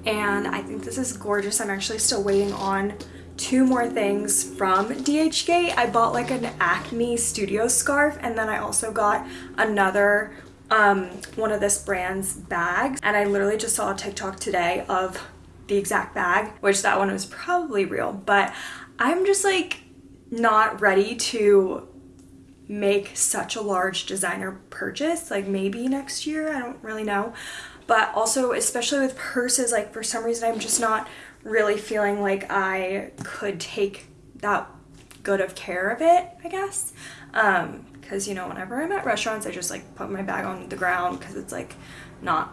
and I think this is gorgeous. I'm actually still waiting on two more things from DHgate. I bought like an Acne studio scarf and then I also got another um, one of this brand's bags. And I literally just saw a TikTok today of the exact bag, which that one was probably real, but I'm just like not ready to make such a large designer purchase. Like maybe next year I don't really know. But also especially with purses like for some reason I'm just not really feeling like I could take that good of care of it, I guess. Um, because you know, whenever I'm at restaurants, I just like put my bag on the ground because it's like not,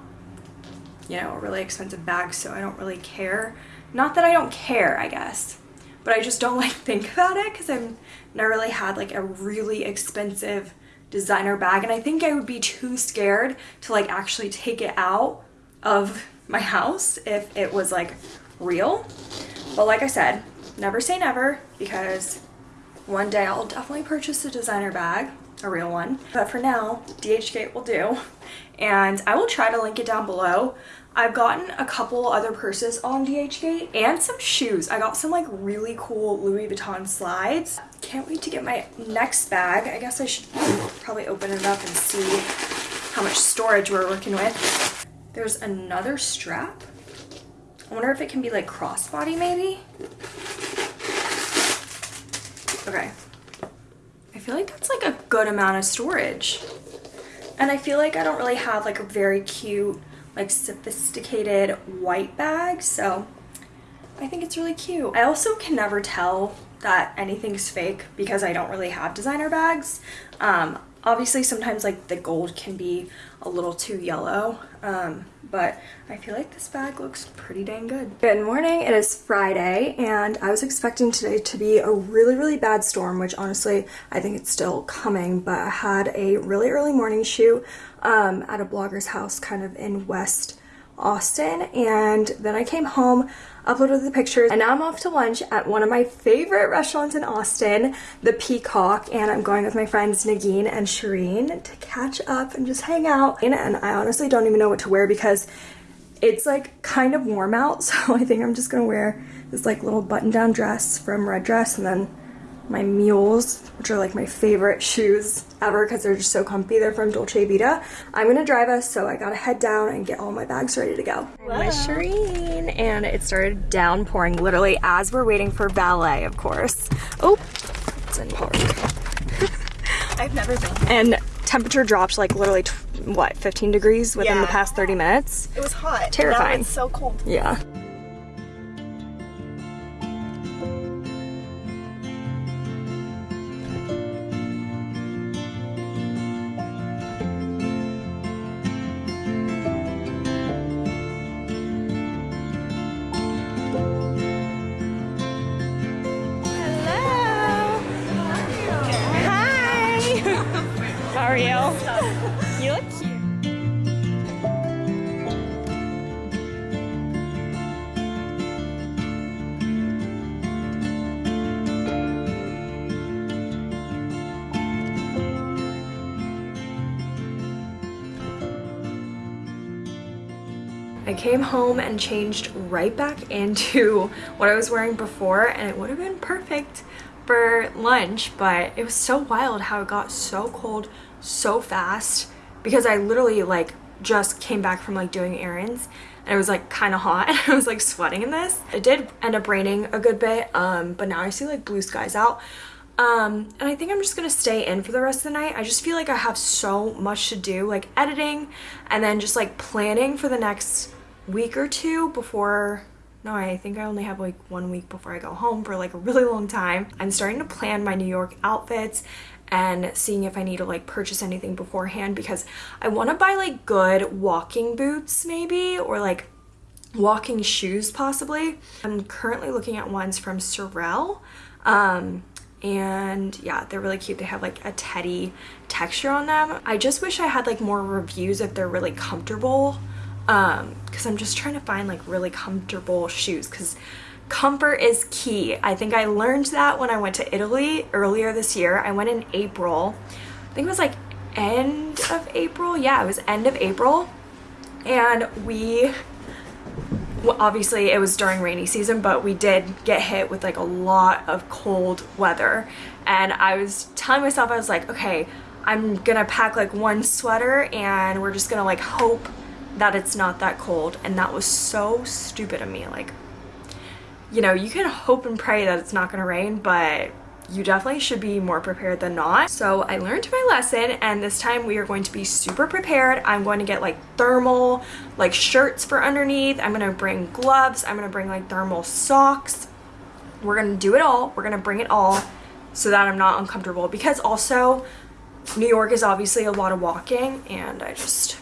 you know, a really expensive bag, so I don't really care. Not that I don't care, I guess, but I just don't like think about it because I've never really had like a really expensive designer bag and I think I would be too scared to like actually take it out of my house if it was like real. But like I said, never say never because one day I'll definitely purchase a designer bag, a real one. But for now, DHgate will do. And I will try to link it down below. I've gotten a couple other purses on DHgate and some shoes. I got some like really cool Louis Vuitton slides. Can't wait to get my next bag. I guess I should probably open it up and see how much storage we're working with. There's another strap I wonder if it can be like crossbody maybe? Okay. I feel like that's like a good amount of storage. And I feel like I don't really have like a very cute, like sophisticated white bag. So I think it's really cute. I also can never tell that anything's fake because I don't really have designer bags. Um, obviously sometimes like the gold can be a little too yellow um, but I feel like this bag looks pretty dang good. Good morning, it is Friday and I was expecting today to be a really really bad storm which honestly I think it's still coming but I had a really early morning shoot um, at a blogger's house kind of in West Austin and then I came home uploaded the pictures and now I'm off to lunch at one of my favorite restaurants in Austin the Peacock and I'm going with my friends Nagin and Shireen to catch up and just hang out. And I honestly don't even know what to wear because it's like kind of warm out so I think I'm just gonna wear this like little button down dress from Red Dress and then my mules, which are like my favorite shoes ever because they're just so comfy. They're from Dolce Vita. I'm gonna drive us, so I gotta head down and get all my bags ready to go. My Shireen, and it started downpouring literally as we're waiting for ballet of course. Oh, it's in park. I've never been. And temperature dropped like literally, what, 15 degrees within yeah. the past 30 minutes? It was hot. Terrifying. it's so cold. Yeah. Came home and changed right back into what I was wearing before and it would have been perfect for lunch, but it was so wild how it got so cold so fast because I literally like just came back from like doing errands and it was like kind of hot and I was like sweating in this. It did end up raining a good bit, um, but now I see like blue skies out. Um, and I think I'm just gonna stay in for the rest of the night. I just feel like I have so much to do, like editing and then just like planning for the next week or two before no, I think I only have like one week before I go home for like a really long time. I'm starting to plan my New York outfits and seeing if I need to like purchase anything beforehand because I want to buy like good walking boots maybe or like walking shoes possibly. I'm currently looking at ones from Sorel. Um, and yeah they're really cute they have like a teddy texture on them i just wish i had like more reviews if they're really comfortable um because i'm just trying to find like really comfortable shoes because comfort is key. I think i learned that when i went to italy earlier this year. I went in april. I think it was like end of april. Yeah it was end of april. And we well, obviously it was during rainy season but we did get hit with like a lot of cold weather. And i was telling myself i was like okay i'm gonna pack like one sweater and we're just gonna like hope that it's not that cold and that was so stupid of me like you know you can hope and pray that it's not to rain but you definitely should be more prepared than not. So I learned my lesson and this time we are going to be super prepared. I'm going to get like thermal like shirts for underneath. I'm going to bring gloves. I'm going to bring like thermal socks. We're going to do it all. We're going to bring it all so that I'm not uncomfortable because also New York is obviously a lot of walking and I just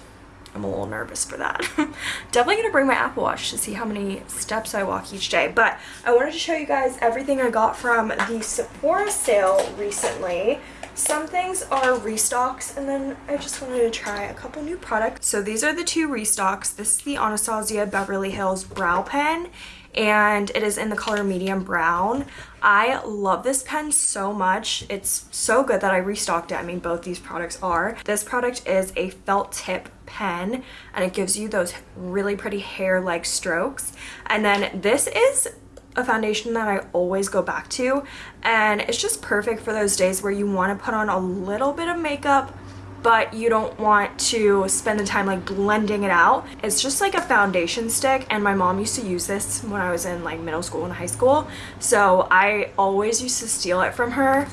I'm a little nervous for that. Definitely gonna bring my Apple Watch to see how many steps I walk each day. But I wanted to show you guys everything I got from the Sephora sale recently. Some things are restocks and then I just wanted to try a couple new products. So these are the two restocks. This is the Anastasia Beverly Hills Brow Pen and it is in the color medium brown. I love this pen so much. It's so good that I restocked it. I mean, both these products are. This product is a felt tip pen and it gives you those really pretty hair-like strokes. And then this is a foundation that I always go back to and it's just perfect for those days where you want to put on a little bit of makeup but you don't want to spend the time like blending it out. It's just like a foundation stick and my mom used to use this when I was in like middle school and high school. So I always used to steal it from her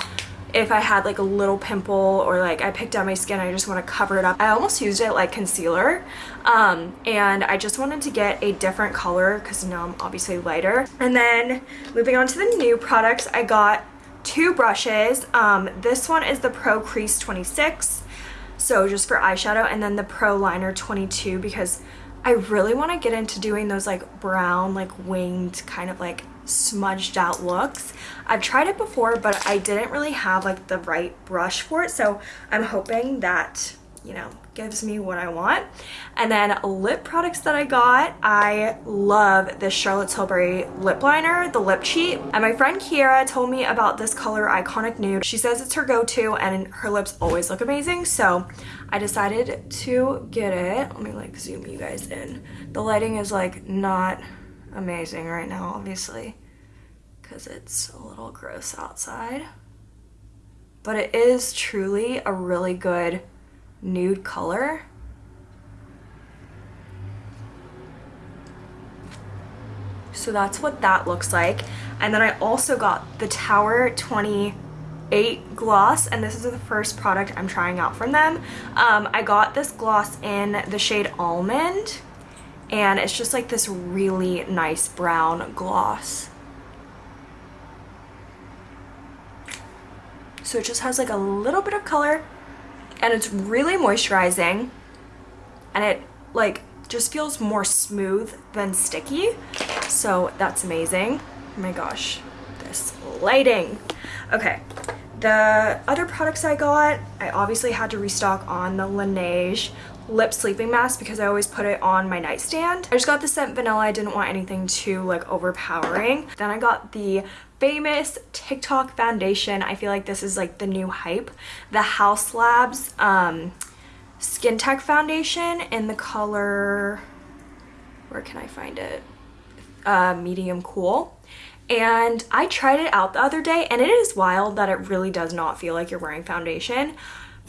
if I had like a little pimple or like I picked out my skin I just want to cover it up. I almost used it like concealer um, and I just wanted to get a different color because now I'm obviously lighter. And then moving on to the new products I got two brushes. Um, this one is the Pro Crease 26 so just for eyeshadow and then the Pro Liner 22 because I really want to get into doing those like brown like winged kind of like smudged out looks. I've tried it before but I didn't really have like the right brush for it so I'm hoping that you know gives me what I want. And then lip products that I got, I love this Charlotte Tilbury lip liner, the Lip Cheat. And my friend Kiera told me about this color Iconic Nude. She says it's her go-to and her lips always look amazing. So I decided to get it. Let me like zoom you guys in. The lighting is like not amazing right now, obviously, because it's a little gross outside. But it is truly a really good nude color. So that's what that looks like. And then I also got the Tower 28 gloss and this is the first product I'm trying out from them. Um, I got this gloss in the shade Almond and it's just like this really nice brown gloss. So it just has like a little bit of color and it's really moisturizing and it like just feels more smooth than sticky. So that's amazing. Oh my gosh this lighting. Okay the other products I got I obviously had to restock on the Laneige lip sleeping mask because I always put it on my nightstand. I just got the scent vanilla. I didn't want anything too like overpowering. Then I got the famous TikTok foundation. I feel like this is like the new hype. The Haus Labs um, Skin Tech foundation in the color, where can I find it? Uh, medium cool. And I tried it out the other day and it is wild that it really does not feel like you're wearing foundation.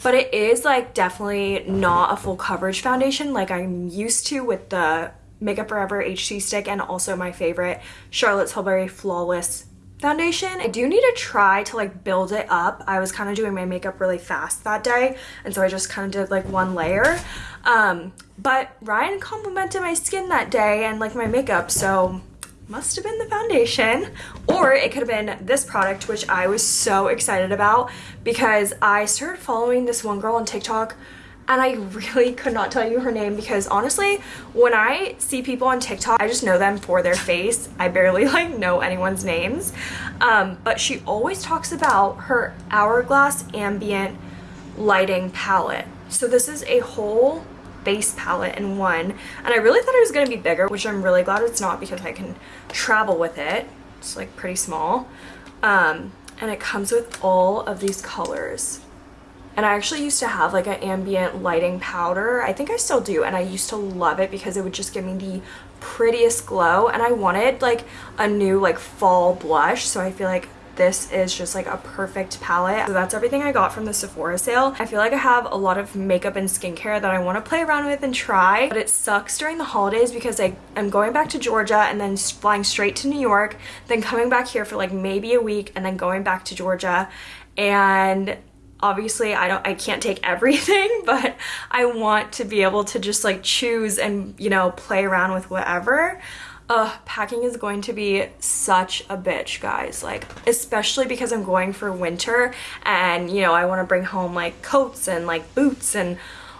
But it is like definitely not a full coverage foundation like I'm used to with the Makeup Forever HD stick and also my favorite Charlotte Tilbury Flawless foundation. I do need to try to like build it up. I was kind of doing my makeup really fast that day and so I just kind of did like one layer. Um, but Ryan complimented my skin that day and like my makeup so must have been the foundation or it could have been this product which I was so excited about because I started following this one girl on TikTok and I really could not tell you her name because honestly, when I see people on TikTok, I just know them for their face. I barely like know anyone's names. Um, but she always talks about her Hourglass Ambient Lighting Palette. So this is a whole base palette in one. And I really thought it was going to be bigger, which I'm really glad it's not because I can travel with it. It's like pretty small. Um, and it comes with all of these colors and I actually used to have like an ambient lighting powder. I think I still do and I used to love it because it would just give me the prettiest glow and I wanted like a new like fall blush so I feel like this is just like a perfect palette. So that's everything I got from the Sephora sale. I feel like I have a lot of makeup and skincare that I want to play around with and try, but it sucks during the holidays because I am going back to Georgia and then flying straight to New York, then coming back here for like maybe a week and then going back to Georgia and obviously I don't I can't take everything but I want to be able to just like choose and you know play around with whatever uh packing is going to be such a bitch guys. Like especially because I'm going for winter and you know I want to bring home like coats and like boots and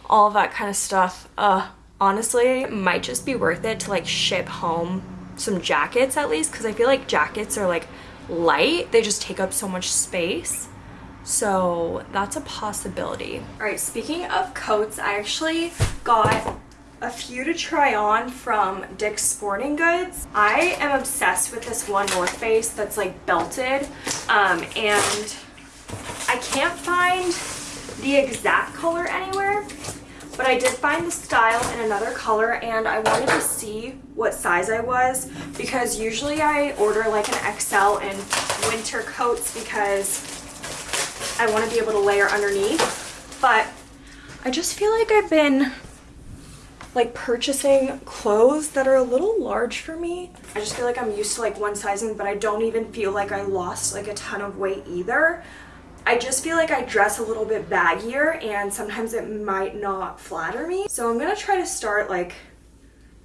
all that kind of stuff. Uh honestly might just be worth it to like ship home some jackets at least because I feel like jackets are like light. They just take up so much space. So that's a possibility. All right, speaking of coats, I actually got a few to try on from Dick's Sporting Goods. I am obsessed with this one North Face that's like belted um, and I can't find the exact color anywhere but I did find the style in another color and I wanted to see what size I was because usually I order like an XL in winter coats because I want to be able to layer underneath. But I just feel like I've been like purchasing clothes that are a little large for me. I just feel like I'm used to like one sizing, but I don't even feel like I lost like a ton of weight either. I just feel like I dress a little bit baggier and sometimes it might not flatter me. So I'm gonna try to start like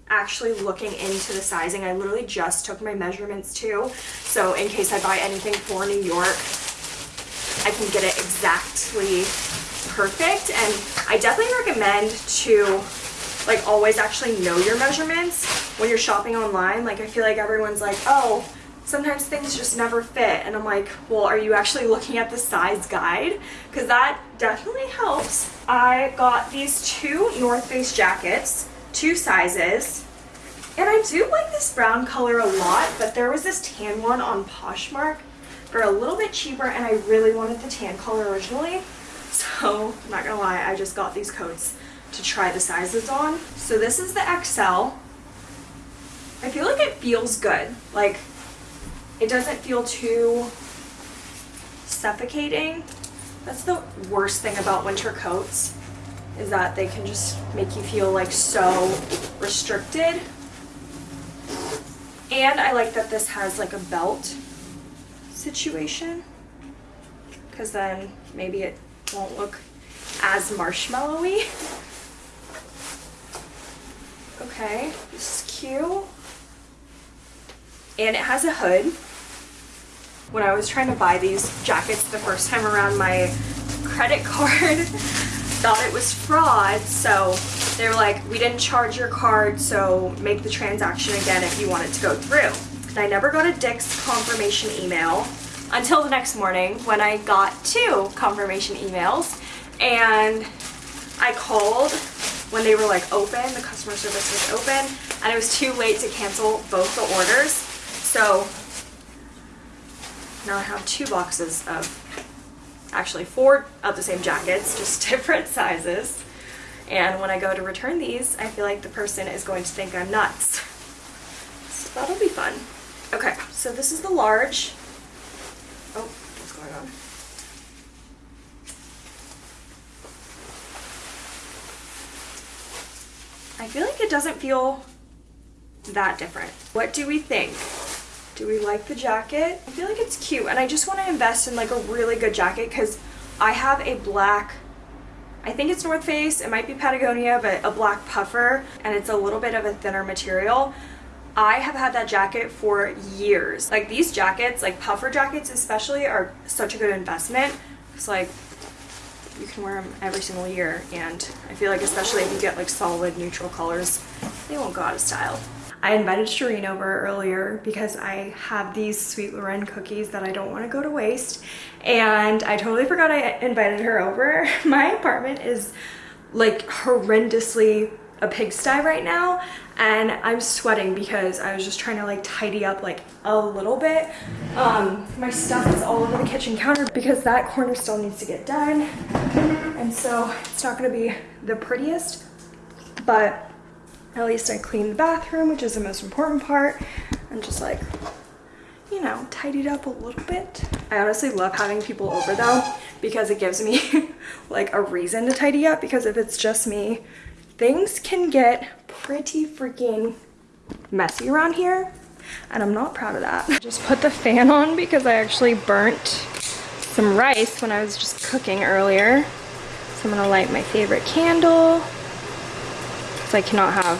actually looking into the sizing. I literally just took my measurements too. So in case I buy anything for New York, I can get it exactly perfect. And I definitely recommend to like always actually know your measurements when you're shopping online. Like I feel like everyone's like, oh, sometimes things just never fit. And I'm like, well, are you actually looking at the size guide? Because that definitely helps. I got these two North Face jackets, two sizes. And I do like this brown color a lot, but there was this tan one on Poshmark for a little bit cheaper and I really wanted the tan color originally. So I'm not gonna lie, I just got these coats to try the sizes on. So this is the XL. I feel like it feels good. Like it doesn't feel too suffocating. That's the worst thing about winter coats is that they can just make you feel like so restricted. And I like that this has like a belt situation because then maybe it won't look as marshmallowy. Okay, this is cute. And it has a hood. When I was trying to buy these jackets the first time around, my credit card thought it was fraud, so they were like, we didn't charge your card, so make the transaction again if you want it to go through. And I never got a Dick's confirmation email until the next morning when I got two confirmation emails and I called when they were like open, the customer service was open, and it was too late to cancel both the orders. So now I have two boxes of, actually four of the same jackets, just different sizes. And when I go to return these, I feel like the person is going to think I'm nuts. So that'll be fun. Okay, so this is the large. Oh, what's going on? I feel like it doesn't feel that different. What do we think? Do we like the jacket? I feel like it's cute and I just want to invest in like a really good jacket because I have a black I think it's North Face, it might be Patagonia, but a black puffer and it's a little bit of a thinner material. I have had that jacket for years. Like these jackets, like puffer jackets especially, are such a good investment. It's like you can wear them every single year and I feel like especially if you get like solid neutral colors, they won't go out of style. I invited Shireen over earlier because I have these Sweet Loren cookies that I don't want to go to waste. And I totally forgot I invited her over. My apartment is like horrendously a pigsty right now and I'm sweating because I was just trying to like tidy up like a little bit. Um, my stuff is all over the kitchen counter because that corner still needs to get done. And so it's not gonna be the prettiest, but at least I cleaned the bathroom, which is the most important part, and just like, you know, tidied up a little bit. I honestly love having people over though, because it gives me like a reason to tidy up, because if it's just me, things can get pretty freaking messy around here, and I'm not proud of that. Just put the fan on because I actually burnt some rice when I was just cooking earlier. So I'm gonna light my favorite candle because I cannot have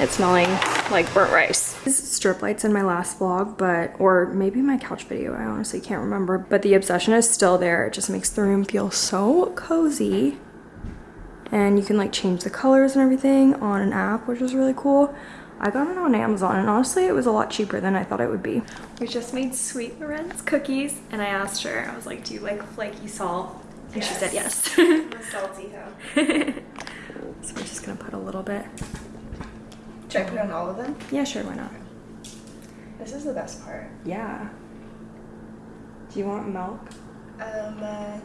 it smelling like burnt rice. This is strip lights in my last vlog, but, or maybe my couch video, I honestly can't remember, but the obsession is still there. It just makes the room feel so cozy. And you can like change the colors and everything on an app, which is really cool. I got it on Amazon and honestly it was a lot cheaper than I thought it would be. We just made Sweet Loren's cookies and I asked her, I was like, do you like flaky salt? And yes. she said yes. I'm a salty hoe. So we're just gonna put a little bit. Should I put on all of them? Yeah, sure, why not? This is the best part. Yeah. Do you want milk? Um, uh,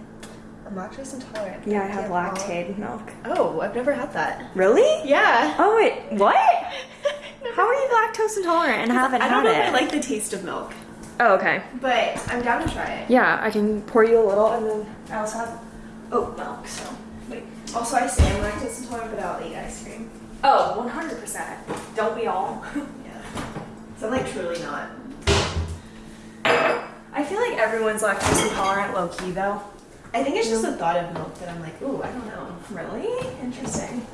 I'm lactose intolerant. Yeah, I have Lactaid milk. Oh, I've never had that. Really? Yeah. Oh wait, what? How are you lactose intolerant and haven't I had don't know it? if I like the taste of milk, oh, okay. but I'm down to try it. Yeah, I can pour you a little and then I also have oat milk, so. Wait. Also, I say I'm lactose intolerant, but I'll eat ice cream. Oh, 100%. Don't we all? Yeah. So I'm like truly not. I feel like everyone's lactose intolerant low key though. I think it's just the thought of milk that I'm like, ooh, I don't know. Really? Interesting.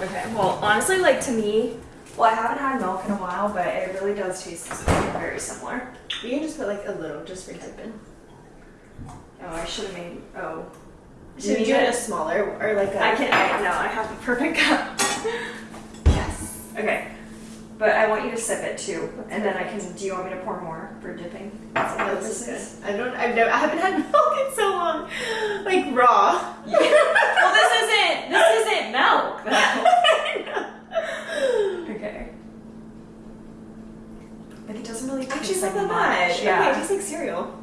Okay, well, honestly, like to me, well, I haven't had milk in a while, but it really does taste very similar. You can just put like a little just for dipping. Oh, I should have made, oh. Should you do it a smaller or like a? I can't, I no, I have the perfect cup. Yes. Okay, but I want you to sip it too, and then I can, do you want me to pour more for dipping? Is that No, what this is good. I don't. I've never. I haven't had milk in so long. Like raw. well, this isn't, this isn't milk though. Okay. Like it doesn't really Actually, taste like that much. much. Okay, it tastes like cereal.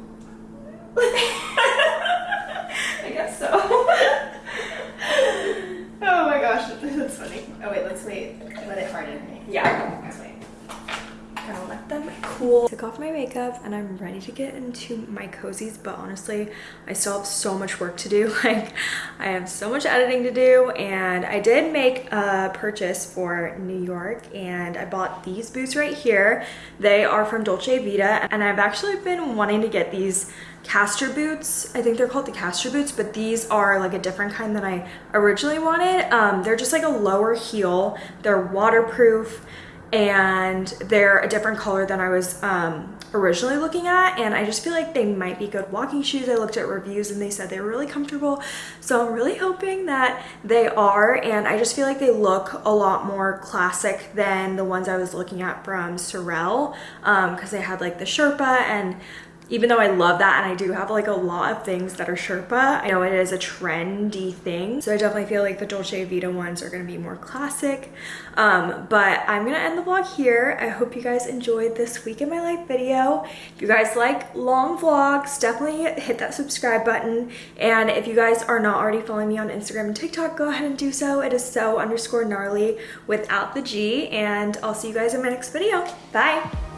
I guess so. Oh my gosh, that's funny. Oh wait, let's wait. Let it harden. Yeah. Let's wait. Gonna let them cool. Took off my makeup and I'm ready to get into my cozies, but honestly, I still have so much work to do. Like, I have so much editing to do, and I did make a purchase for New York, and I bought these boots right here. They are from Dolce Vita, and I've actually been wanting to get these Castor boots. I think they're called the caster boots, but these are like a different kind than I originally wanted. Um, they're just like a lower heel. They're waterproof and they're a different color than I was um, originally looking at and I just feel like they might be good walking shoes. I looked at reviews and they said they were really comfortable so I'm really hoping that they are and I just feel like they look a lot more classic than the ones I was looking at from Sorel Um, because they had like the Sherpa and even though I love that and I do have like a lot of things that are Sherpa, I know it is a trendy thing. So I definitely feel like the Dolce Vita ones are gonna be more classic. Um, but I'm gonna end the vlog here. I hope you guys enjoyed this week in my life video. If you guys like long vlogs, definitely hit that subscribe button. And if you guys are not already following me on Instagram and TikTok, go ahead and do so. It is so underscore gnarly without the G. And I'll see you guys in my next video. Bye.